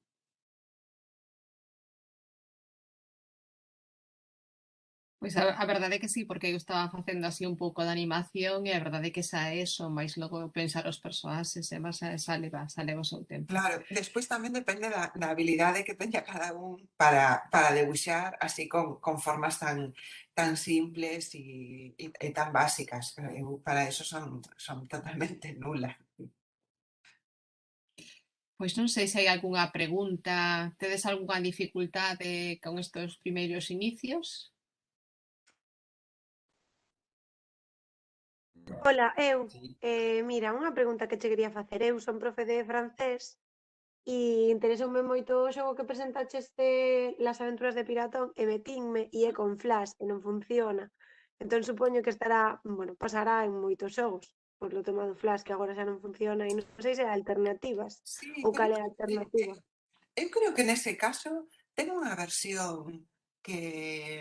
Pois a, a verdade é que sí, porque eu estaba facendo así un pouco de animación e a verdade é que xa é eso, máis logo pensar os persoaxes e máis xa leva, xa leva o seu tempo. Claro, despois tamén depende da, da habilidade que teña cada un para, para debuxar así con, con formas tan tan simples e, e, e tan básicas. Eu para eso son, son totalmente nula. Pois non sei se hai algunha pregunta, tedes algunha dificultade con estes primeiros inicios? Ola, eu, sí. eh, mira, unha pregunta que che quería facer. Eu son profe de francés e interesoume moito o xogo que presentaches de Las aventuras de Piratón e metinme e é con flash e non funciona. Entón supoño que estará, bueno, pasará en moitos xogos por lo tema do flash que agora xa non funciona e non sei se alternativas sí, ou cal é a eh, alternativa. Eu creo que nese caso ten unha versión que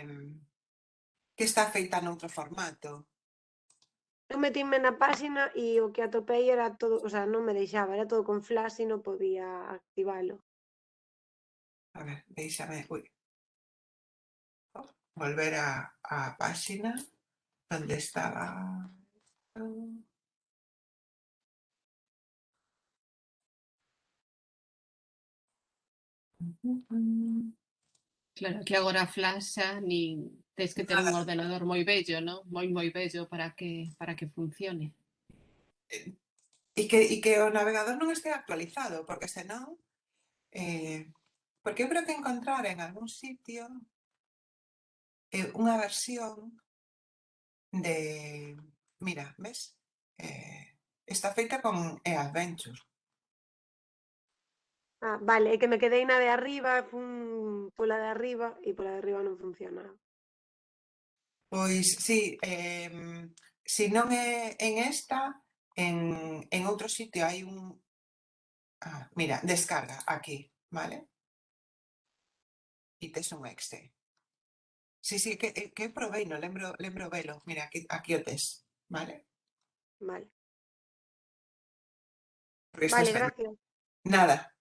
que está feita noutro formato Eu metinme na páxina e o que atopei era todo, o sea, non me deixaba, era todo con Flash e non podía activalo. A ver, déixame, ui. Volver a, a páxina onde estaba. Claro, que agora Flash xa nin Tens que ter un ordenador moi bello, non? Moi, moi bello para que, para que funcione. E que, e que o navegador non este actualizado, porque senón... Eh, porque eu creo que encontrar en algún sitio eh, unha versión de... Mira, ves? Eh, está feita con e-adventure. Ah, vale, é que me quedei na de arriba, fun pola de arriba e pola de arriba non funcionaba. Pois sí, eh, se non é en esta, en, en outro sitio hai un... Ah, mira, descarga aquí, vale? E tes un exe. Sí, sí, que, eh, que non lembro, lembro velo. Mira, aquí, aquí o tes, vale? Vale, Porque gracias. Nada.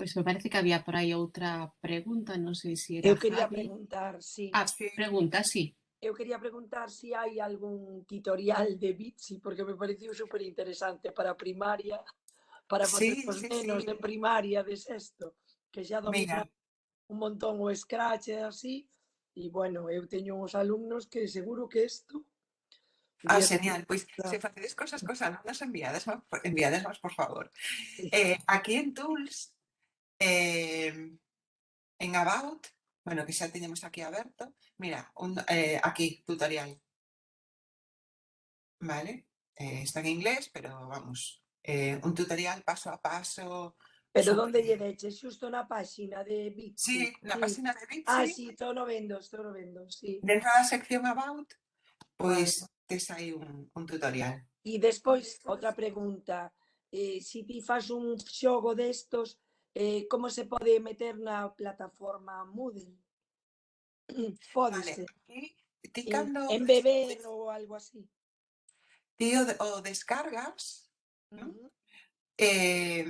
Pois me parece que había por aí outra pregunta, non sei se era Eu quería Javi. preguntar, sí. Ah, Sí. pregunta, sí. Eu quería preguntar si hai algún tutorial de Bitsi, porque me pareceu super interesante para primaria, para Sí, os sí, nenos de primaria de sexto, que xa dominan un montón o Scratch e así, e bueno, eu teño uns alumnos que seguro que isto... ah, genial. Pois gusta. se facedes cosas cos alumnos enviades, enviades por favor. Eh, aquí en Tools, eh, en About, bueno, que xa teñemos aquí aberto, mira, un, eh, aquí, tutorial. Vale, eh, está en inglés, pero vamos, eh, un tutorial paso a paso, Pero Super. onde lle deches? Xusto na páxina de Bixi? Sí, na sí. páxina de Bixi. Ah, sí, todo no vendo, todo no vendo, sí. Dentro da sección About, pois pues, tes aí un, un tutorial. E despois, outra pregunta. Eh, si ti faz un xogo destos, eh, como se pode meter na plataforma Moodle? Pódese. Vale. Eh, Ti cando... En beber ou algo así. Ti o, o descargas, ¿no? uh -huh. eh,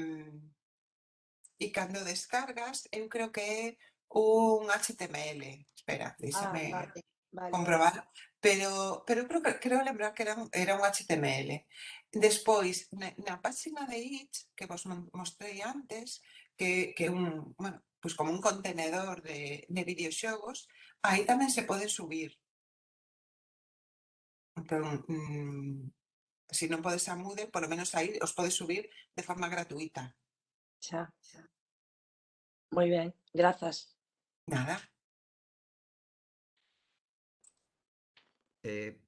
e cando descargas, eu creo que é un HTML. Espera, díxame ah, vale, vale. comprobar. Pero, pero creo, creo lembrar que era un, era un HTML. Despois, na, na página de Itch, que vos mostrei antes, que, un, bueno, pues como un contenedor de, de videoxogos, aí tamén se pode subir. Entón, mm, se non podes a Moodle, polo menos aí os podes subir de forma gratuita. Xa, xa. Moi ben, grazas. Nada. Eh,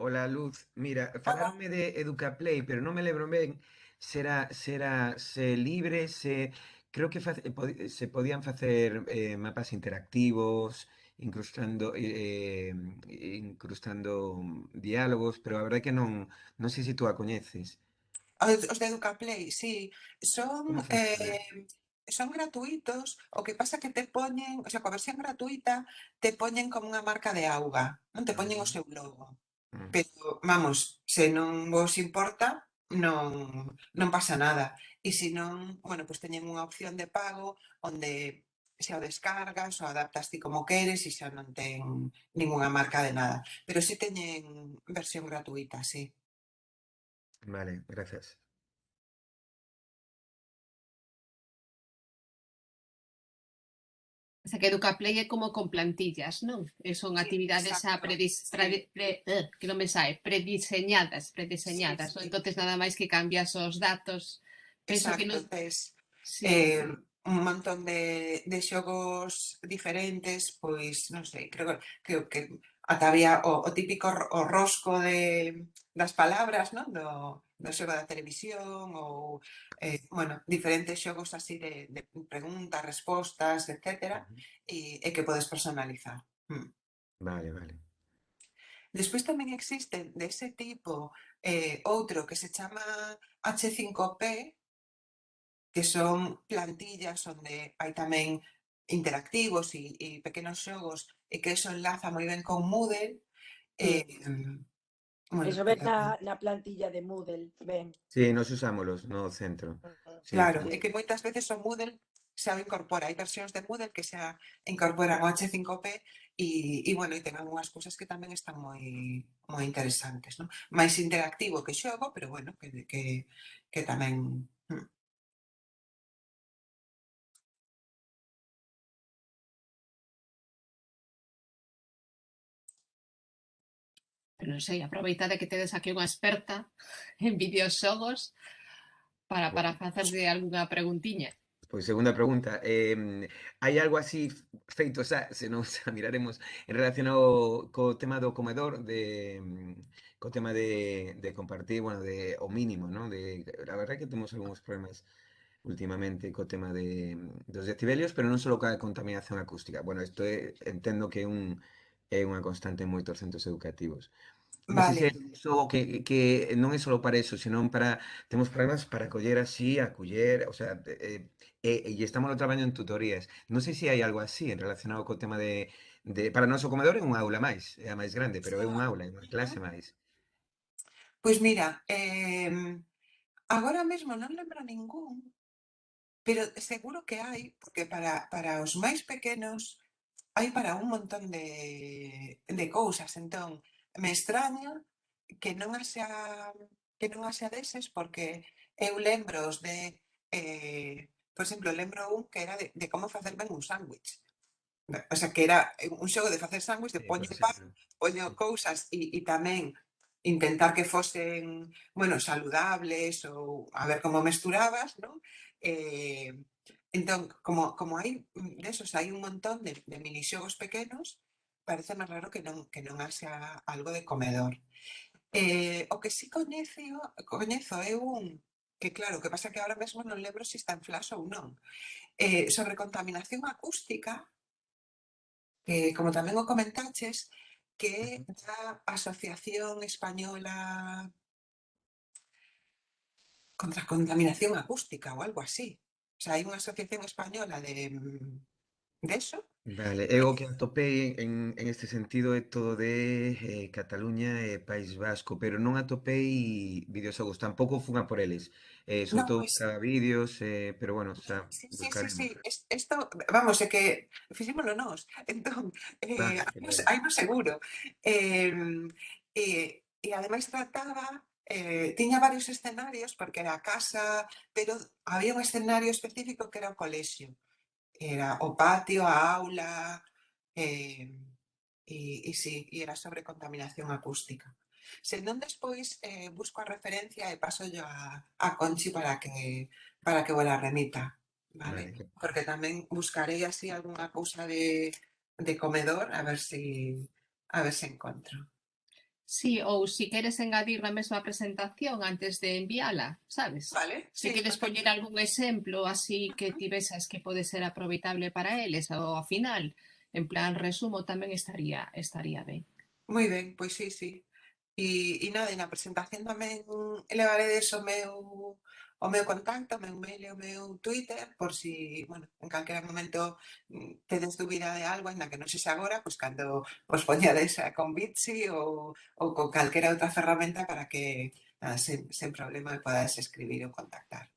hola Luz, mira, falaronme de Educaplay, pero non me lembro ben será será se libre, se Creo que eh, eh, se podían facer eh, mapas interactivos, incrustando eh, incrustando diálogos, pero a verdade que non, non sei se tú a coñeces. Os de Educaplay, sí. Son eh, son gratuitos, o que pasa que te poñen, o sea, coa versión gratuita, te poñen como unha marca de auga, non te poñen o ah. seu logo. Ah. Pero, vamos, se non vos importa, non, non pasa nada. E se non, bueno, pois teñen unha opción de pago onde xa o descargas, o adaptas ti como queres e xa non ten ninguna marca de nada. Pero si teñen versión gratuita, sí. Vale, gracias. O sea, que Educaplay é como con plantillas, non? E eh, son actividades a predis, pre, pre, eh, que non me sae, prediseñadas, prediseñadas. Sí, sí. Entonces nada máis que cambias os datos Penso que no... tes, sí. eh, un montón de, de xogos diferentes, pois non sei, creo, creo que ata había o, o típico o rosco de, das palabras, non? Do, do xogo da televisión ou, eh, bueno, diferentes xogos así de, de preguntas, respostas, etcétera, e, e que podes personalizar. Mm. Vale, vale. Despois tamén existen dese ese tipo eh, outro que se chama H5P, que son plantillas onde hai tamén interactivos e, e pequenos xogos e que eso enlaza moi ben con Moodle. Eh, bueno, eso ven na, na plantilla de Moodle, ben. Sí, nos usámolos no centro. Sí. Claro, sí. e que moitas veces o Moodle xa o incorpora. Hai versións de Moodle que xa incorporan o H5P e, e bueno, e ten algunhas cousas que tamén están moi moi interesantes, non? Máis interactivo que xogo, pero bueno, que, que, que tamén eu non sei, aproveitade que tedes aquí unha experta en videoxogos para, para facerlle algunha preguntiña. Pois segunda pregunta, eh, hai algo así feito, xa, se non xa miraremos, en relación ao, co tema do comedor, de, co tema de, de compartir, bueno, de, o mínimo, ¿no? De, la verdad que temos algúns problemas últimamente co tema de, dos decibelios, pero non só coa contaminación acústica. Bueno, isto é, eh, entendo que é, un, é unha constante en moitos centros educativos. Vale. Eso, que, que non é só para eso, senón para... Temos programas para coller así, a coller... O sea, eh, eh, e estamos no traballo en tutorías. Non sei se hai algo así en relacionado co tema de... de para noso comedor é unha aula máis, é a máis grande, pero é unha ah, aula, é unha clase máis. Pois mira, eh, agora mesmo non lembro ningún, pero seguro que hai, porque para, para os máis pequenos hai para un montón de, de cousas. Entón, me extraña que non haxa, que non haxa deses porque eu lembros de, eh, por exemplo, lembro un que era de, de como facer ben un sándwich. O sea, que era un xogo de facer sándwich, de poño sí, pan, poño cousas e, e tamén intentar que fosen, bueno, saludables ou a ver como mesturabas, non? Eh, entón, como, como hai mm, desos, hai un montón de, de minixogos pequenos parece máis raro que non, que non haxa algo de comedor. Eh, o que sí coñezo, coñezo eh, é un que claro, que pasa que ahora mesmo non lembro se está en flash ou non, eh, sobre contaminación acústica, que como tamén o comentaches, que da Asociación Española contra a Contaminación Acústica ou algo así. O sea, hai unha asociación española de, mm, de eso, Vale, eu o que atopei en, en este sentido é todo de eh, Cataluña e País Vasco, pero non atopei videoxogos, tampouco fun a por eles. Eh, son no, todos pois pues... vídeos, eh, pero bueno, xa... Sí, sí, sí, sí, esto, vamos, é que fixémoslo nós, entón, eh, ah, hai no seguro. Eh, e, e ademais trataba eh, tiña varios escenarios porque era a casa, pero había un escenario específico que era o colexio era o patio, a aula, eh, e, e, sí, e era sobre contaminación acústica. Se non despois eh, busco a referencia e paso yo a, a Conchi para que para que vos la remita, vale? vale. Porque tamén buscarei así algunha cousa de, de comedor a ver si a ver se encontro. Sí, ou si queres engadir na mesma presentación antes de enviala, sabes? Vale. Se si sí, queres poñer algún exemplo así que ti besas que pode ser aproveitable para eles ou ao final, en plan resumo tamén estaría estaría ben. Moi ben, pois sí, sí. E, e nada, e na presentación tamén elevaré o meu o meu contacto, o meu mail e o meu Twitter, por si, bueno, en calquera momento mm, tedes dúbida de algo, ainda que non sexa agora, pois cando vos poñades con Bitsy ou, ou con calquera outra ferramenta para que nada, sen, sen problema podades escribir ou contactar.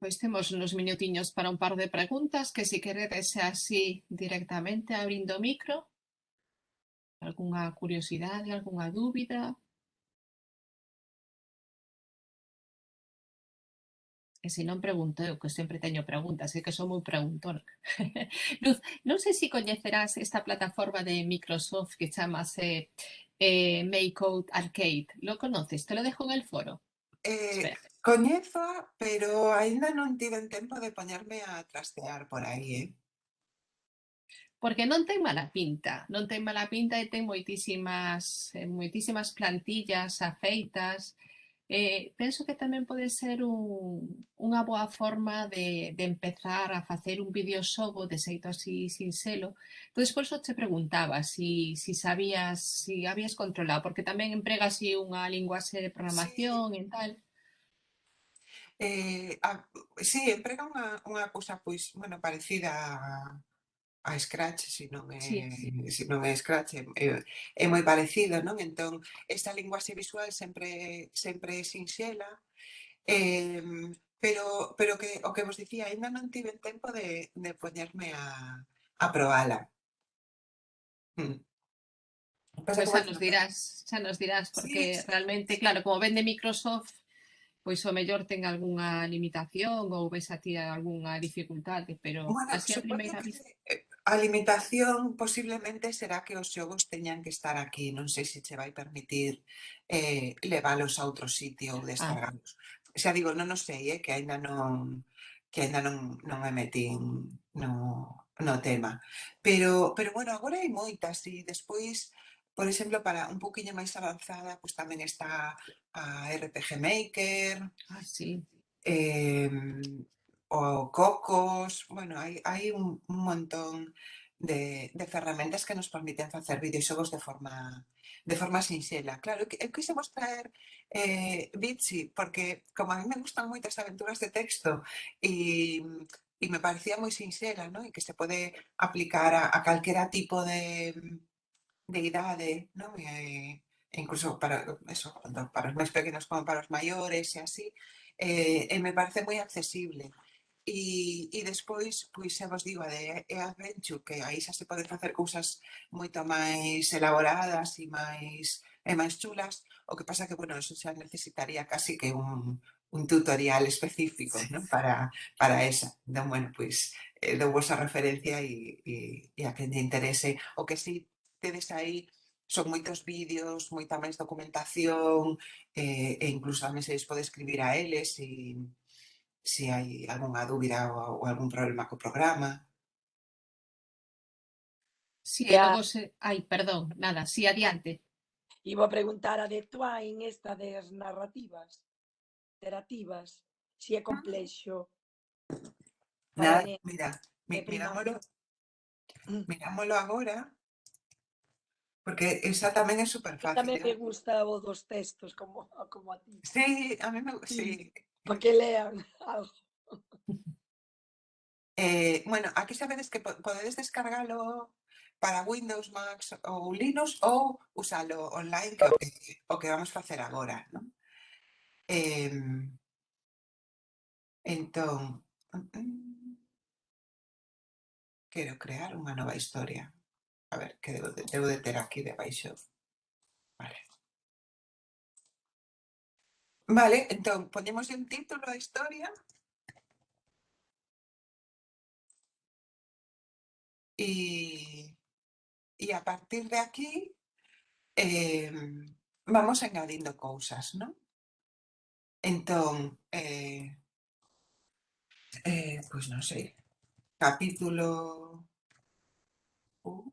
Pois temos uns minutiños para un par de preguntas que se si queredes así directamente abrindo o micro. Algúnha curiosidade, algunha dúbida? E se non pregunto eu, que sempre teño preguntas, é que son moi preguntona. Luz, non sei se coñecerás esta plataforma de Microsoft que chamase eh, Makeout Arcade. Lo conoces? Te lo dejo en el foro. Eh, Espera. coñezo, pero aínda non tiven tempo de poñerme a trastear por aí, eh? Porque non ten mala pinta, non ten mala pinta e ten moitísimas, moitísimas plantillas afeitas. Eh, penso que tamén pode ser un, unha boa forma de, de empezar a facer un videoxogo de xeito así sinxelo. Entón, por eso te preguntaba si, si sabías, si habías controlado, porque tamén emprega así unha linguaxe de programación e tal. Eh, a, sí, emprega unha, unha cousa pois, bueno, parecida a, a Scratch, se non é, sí, sí. Se non é Scratch, é, é moi parecido, non? Entón, esta linguaxe visual sempre sempre é sinxela, eh, pero, pero que, o que vos dicía, ainda non tiven tempo de, de poñerme a, a probala. Hmm. Pues xa nos eh, dirás, xa nos dirás, porque sí, realmente, claro, como vende Microsoft, pois o mellor ten algunha limitación ou ves a ti algunha dificultade, pero bueno, así a primeira vista... Eh, A limitación posiblemente será que os xogos teñan que estar aquí, non sei se che vai permitir eh, leválos a outro sitio ou descargarlos. Ah. Xa digo, non o sei, eh, que aínda non que aínda non, non me metín no, no tema. Pero, pero bueno, agora hai moitas e despois Por exemplo, para un poquinho máis avanzada, pois tamén está a RPG Maker. Ah, sí. Eh, o Cocos, bueno, hai, hai un, montón de, de ferramentas que nos permiten facer videoxogos de forma de forma sinxela. Claro, quisemos traer eh, Bitsy, porque como a mí me gustan moitas aventuras de texto e me parecía moi sinxela, ¿no? e que se pode aplicar a, a tipo de, de idade, ¿no? E, e incluso para, eso, tanto para os máis pequenos como para os maiores e así, eh, e me parece moi accesible. E, e despois, pois xa vos digo, a de E-Adventure, que aí xa se poden facer cousas moito máis elaboradas e máis e máis chulas, o que pasa que, bueno, eso xa necesitaría casi que un, un tutorial específico sí. ¿no? para, para esa. Entón, bueno, pois, eh, dou vosa referencia e, e, e a quen te interese. O que si tedes aí son moitos vídeos, moita máis documentación, eh, e incluso tamén se podes escribir a eles e, se hai algunha dúbida ou, ou algún problema co programa. Si, sí, algo se... Ai, perdón, nada, si, sí, adiante. Iba a preguntar a de Twain esta das narrativas, iterativas, si é ah. complexo. Nada, mira, mi, mirámolo, mm. mirámolo agora, Porque esa tamén é super fácil. Tamén me gusta o dos textos, como, como a ti. Sí, a mí me gusta. Sí. sí para que lean algo. Eh, bueno, aquí sabedes que podedes descargalo para Windows, Mac ou Linux ou usalo online que o que, eh, o que vamos facer agora. Non? Eh, entón, quero crear unha nova historia. A ver, que debo de, debo de ter aquí debaixo. baixo. Vale, entonces ponemos un título a historia. Y, y a partir de aquí em, vamos añadiendo cosas, ¿no? Entonces, eh, eh, pues no sé, capítulo... Uh.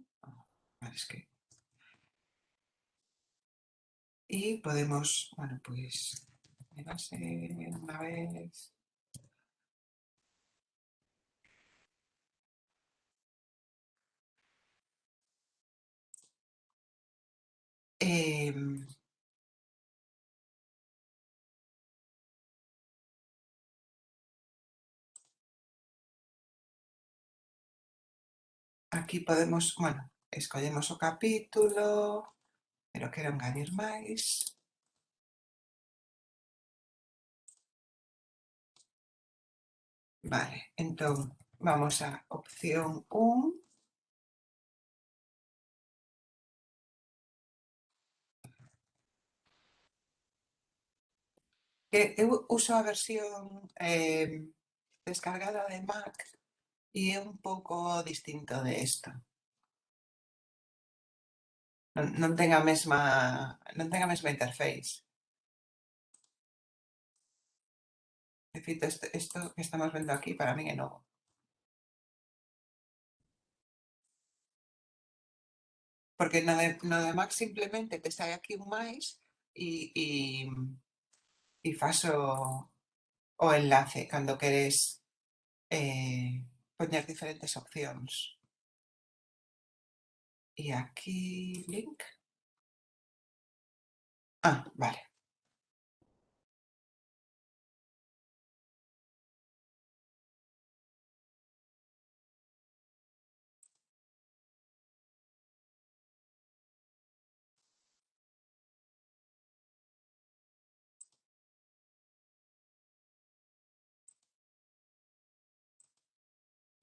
Y podemos, bueno, pues me base unha vez Em, aquí podemos, bueno, escollemos o capítulo, pero quero engadir máis. Vale, entón vamos a opción 1. Que eu uso a versión eh, descargada de Mac e é un pouco distinto de esta. Non, non ten a mesma non ten a mesma interface. repito, esto, que estamos viendo aquí para mí es nuevo. Porque nada, nada más simplemente te sale aquí un mais y, y, y faso o enlace cuando queres eh, poner diferentes opciones. Y aquí link. Ah, vale.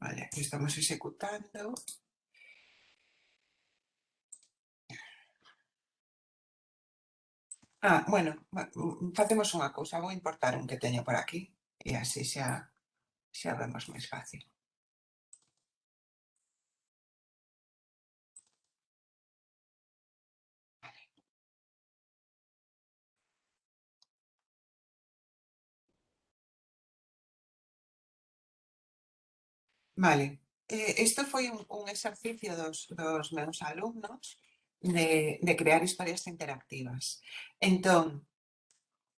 Vale, aquí estamos executando. Ah, bueno, facemos mm, unha cousa, vou importar un que teño por aquí e así xa, xa vemos máis fácil. Vale. Eh, isto foi un, un exercicio dos, dos meus alumnos de, de crear historias interactivas. Entón,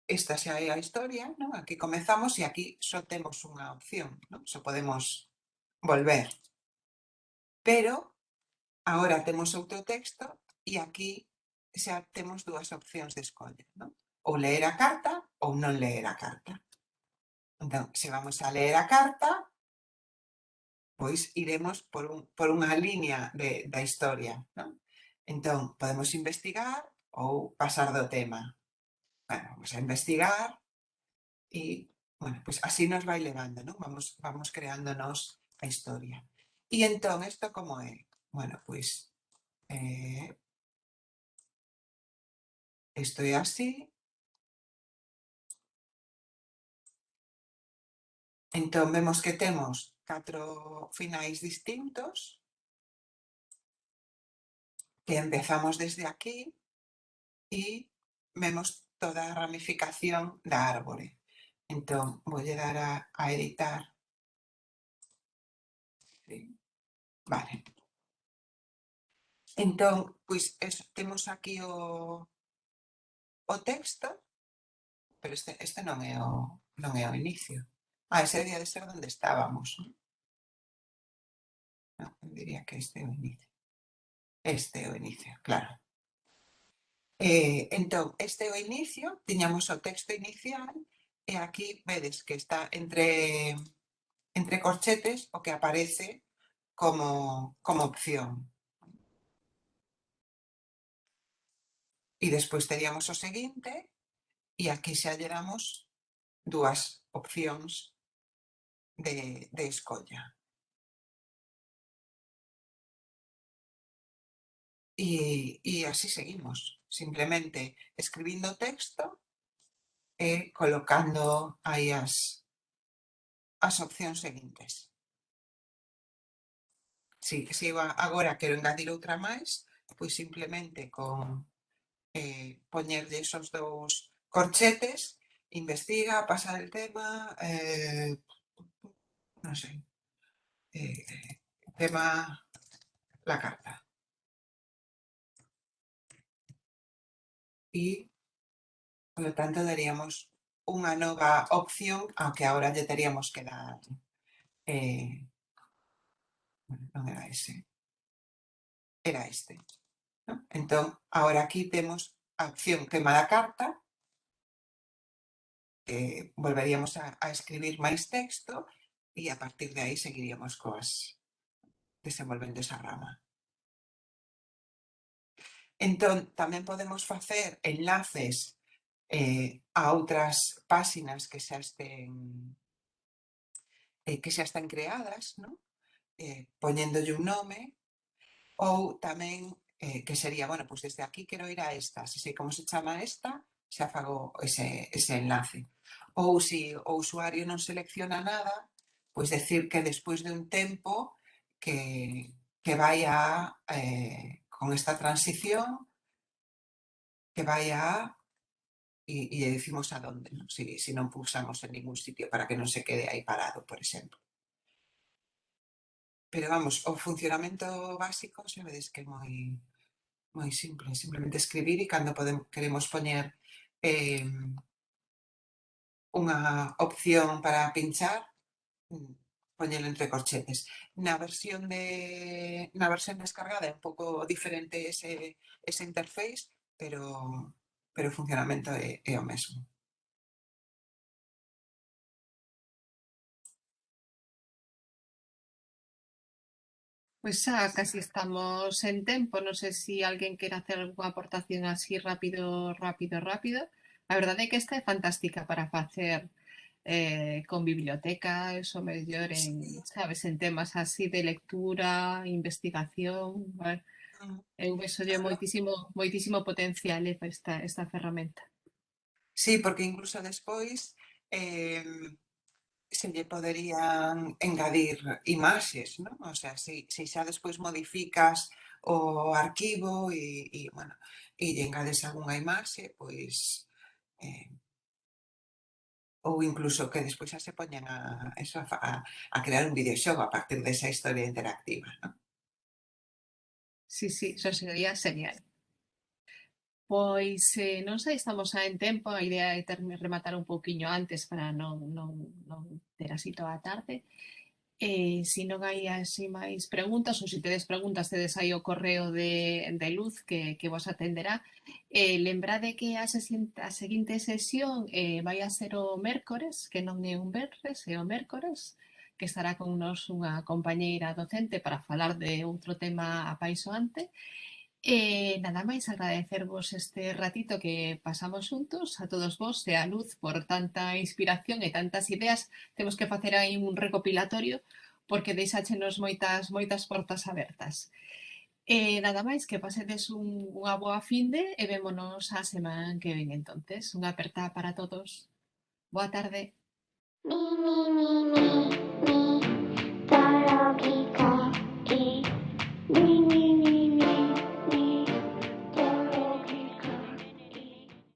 esta xa é a historia, non? aquí comezamos e aquí só temos unha opción, non? só podemos volver. Pero, agora temos outro texto e aquí xa temos dúas opcións de escolla. Non? Ou leer a carta ou non leer a carta. Entón, se vamos a leer a carta, pois iremos por, un, por unha línea de, da historia. Non? Entón, podemos investigar ou pasar do tema. Bueno, vamos a investigar e, bueno, pois así nos vai levando, non? Vamos, vamos creándonos a historia. E entón, isto como é? Bueno, pois, eh, isto é así, Entón, vemos que temos catro finais distintos que empezamos desde aquí e vemos toda a ramificación da árbore. Entón, vou dar a, a editar. Sí. Vale. Entón, pois, es, temos aquí o, o texto, pero este, este non é o, non é o inicio. Ah, ese debía de ser donde estábamos. No, diría que este o inicio. Este o inicio, claro. Eh, entón, este o inicio, tiñamos o texto inicial, e aquí vedes que está entre, entre corchetes o que aparece como, como opción. E despois teríamos o seguinte, e aquí xa lleramos dúas opcións de, de escolla. Y, y, así seguimos, simplemente escribiendo texto, eh, colocando aí as, as opcións seguintes. Si, si iba, agora quero engadir outra máis, pois simplemente con eh, poñerlle esos dous corchetes, investiga, pasa el tema, eh, no sé, eh, tema la carta. Y, por lo tanto, daríamos unha nova opción, aunque ahora lle teríamos que dar... Eh, bueno, non era ese. Era este. ¿no? Entón, ahora aquí temos a opción tema da carta, que volveríamos a, a escribir máis texto e a partir de aí seguiríamos coas desenvolvendo esa rama. Entón, tamén podemos facer enlaces eh, a outras páxinas que xa estén eh, que xa están creadas, non? Eh, poñéndolle un nome ou tamén eh, que sería, bueno, pois pues desde aquí quero ir a esta, se sei como se chama esta, xa fago ese, ese enlace. Ou se si o usuario non selecciona nada, Pois decir que despois de un tempo que, que vai a, eh, con esta transición, que vai a, e, e decimos a dónde, non? Si, si non pulsamos en ningún sitio para que non se quede aí parado, por exemplo. Pero vamos, o funcionamento básico xa vedes que é moi, moi simple, simplemente escribir e cando podemos, queremos poñer eh, unha opción para pinchar, Mm, ponerlo entre corchetes. La versión, de, una versión descargada un poco diferente ese, ese interface, pero, pero el funcionamento es, es lo mismo. Pues casi estamos en tiempo. No sé si alguien quiere hacer alguna aportación así rápido, rápido, rápido. La verdad es que esta es fantástica para hacer eh, con biblioteca, eso mellor en, sabes, en temas así de lectura, investigación, ¿vale? Ah. Eh, eu veso yo moitísimo, moitísimo potencial eh, esta, esta ferramenta. Sí, porque incluso despois eh, se lle poderían engadir imaxes, ¿no? O sea, se, si, se si xa despois modificas o arquivo e, e bueno, e lle engades algunha imaxe, pois eh, ou incluso que despois xa se poñan a, eso, a, a crear un videoxogo a partir desa historia interactiva. ¿no? Sí, sí, eso sería genial. Pois eh, non sei, estamos xa en tempo, a idea é ter, rematar un pouquiño antes para non, non, non ter así toda a tarde. Eh, se non hai así máis preguntas, ou se tedes preguntas, tedes aí o correo de, de luz que, que vos atenderá. Eh, lembrade que a, sesiente, a seguinte sesión eh, vai a ser o mércores, que non é un verres, é o mércores, que estará con nos unha compañeira docente para falar de outro tema apaisoante. Eh, nada máis agradecervos este ratito que pasamos xuntos a todos vos e a Luz por tanta inspiración e tantas ideas. Temos que facer aí un recopilatorio porque deixáchenos moitas moitas portas abertas. Eh, nada máis, que pasedes un, unha boa finde e vémonos a semana que ven entonces. Unha aperta para todos. Boa tarde. Mi, mi, mi, mi, mi, tarokika, e, mi, mi.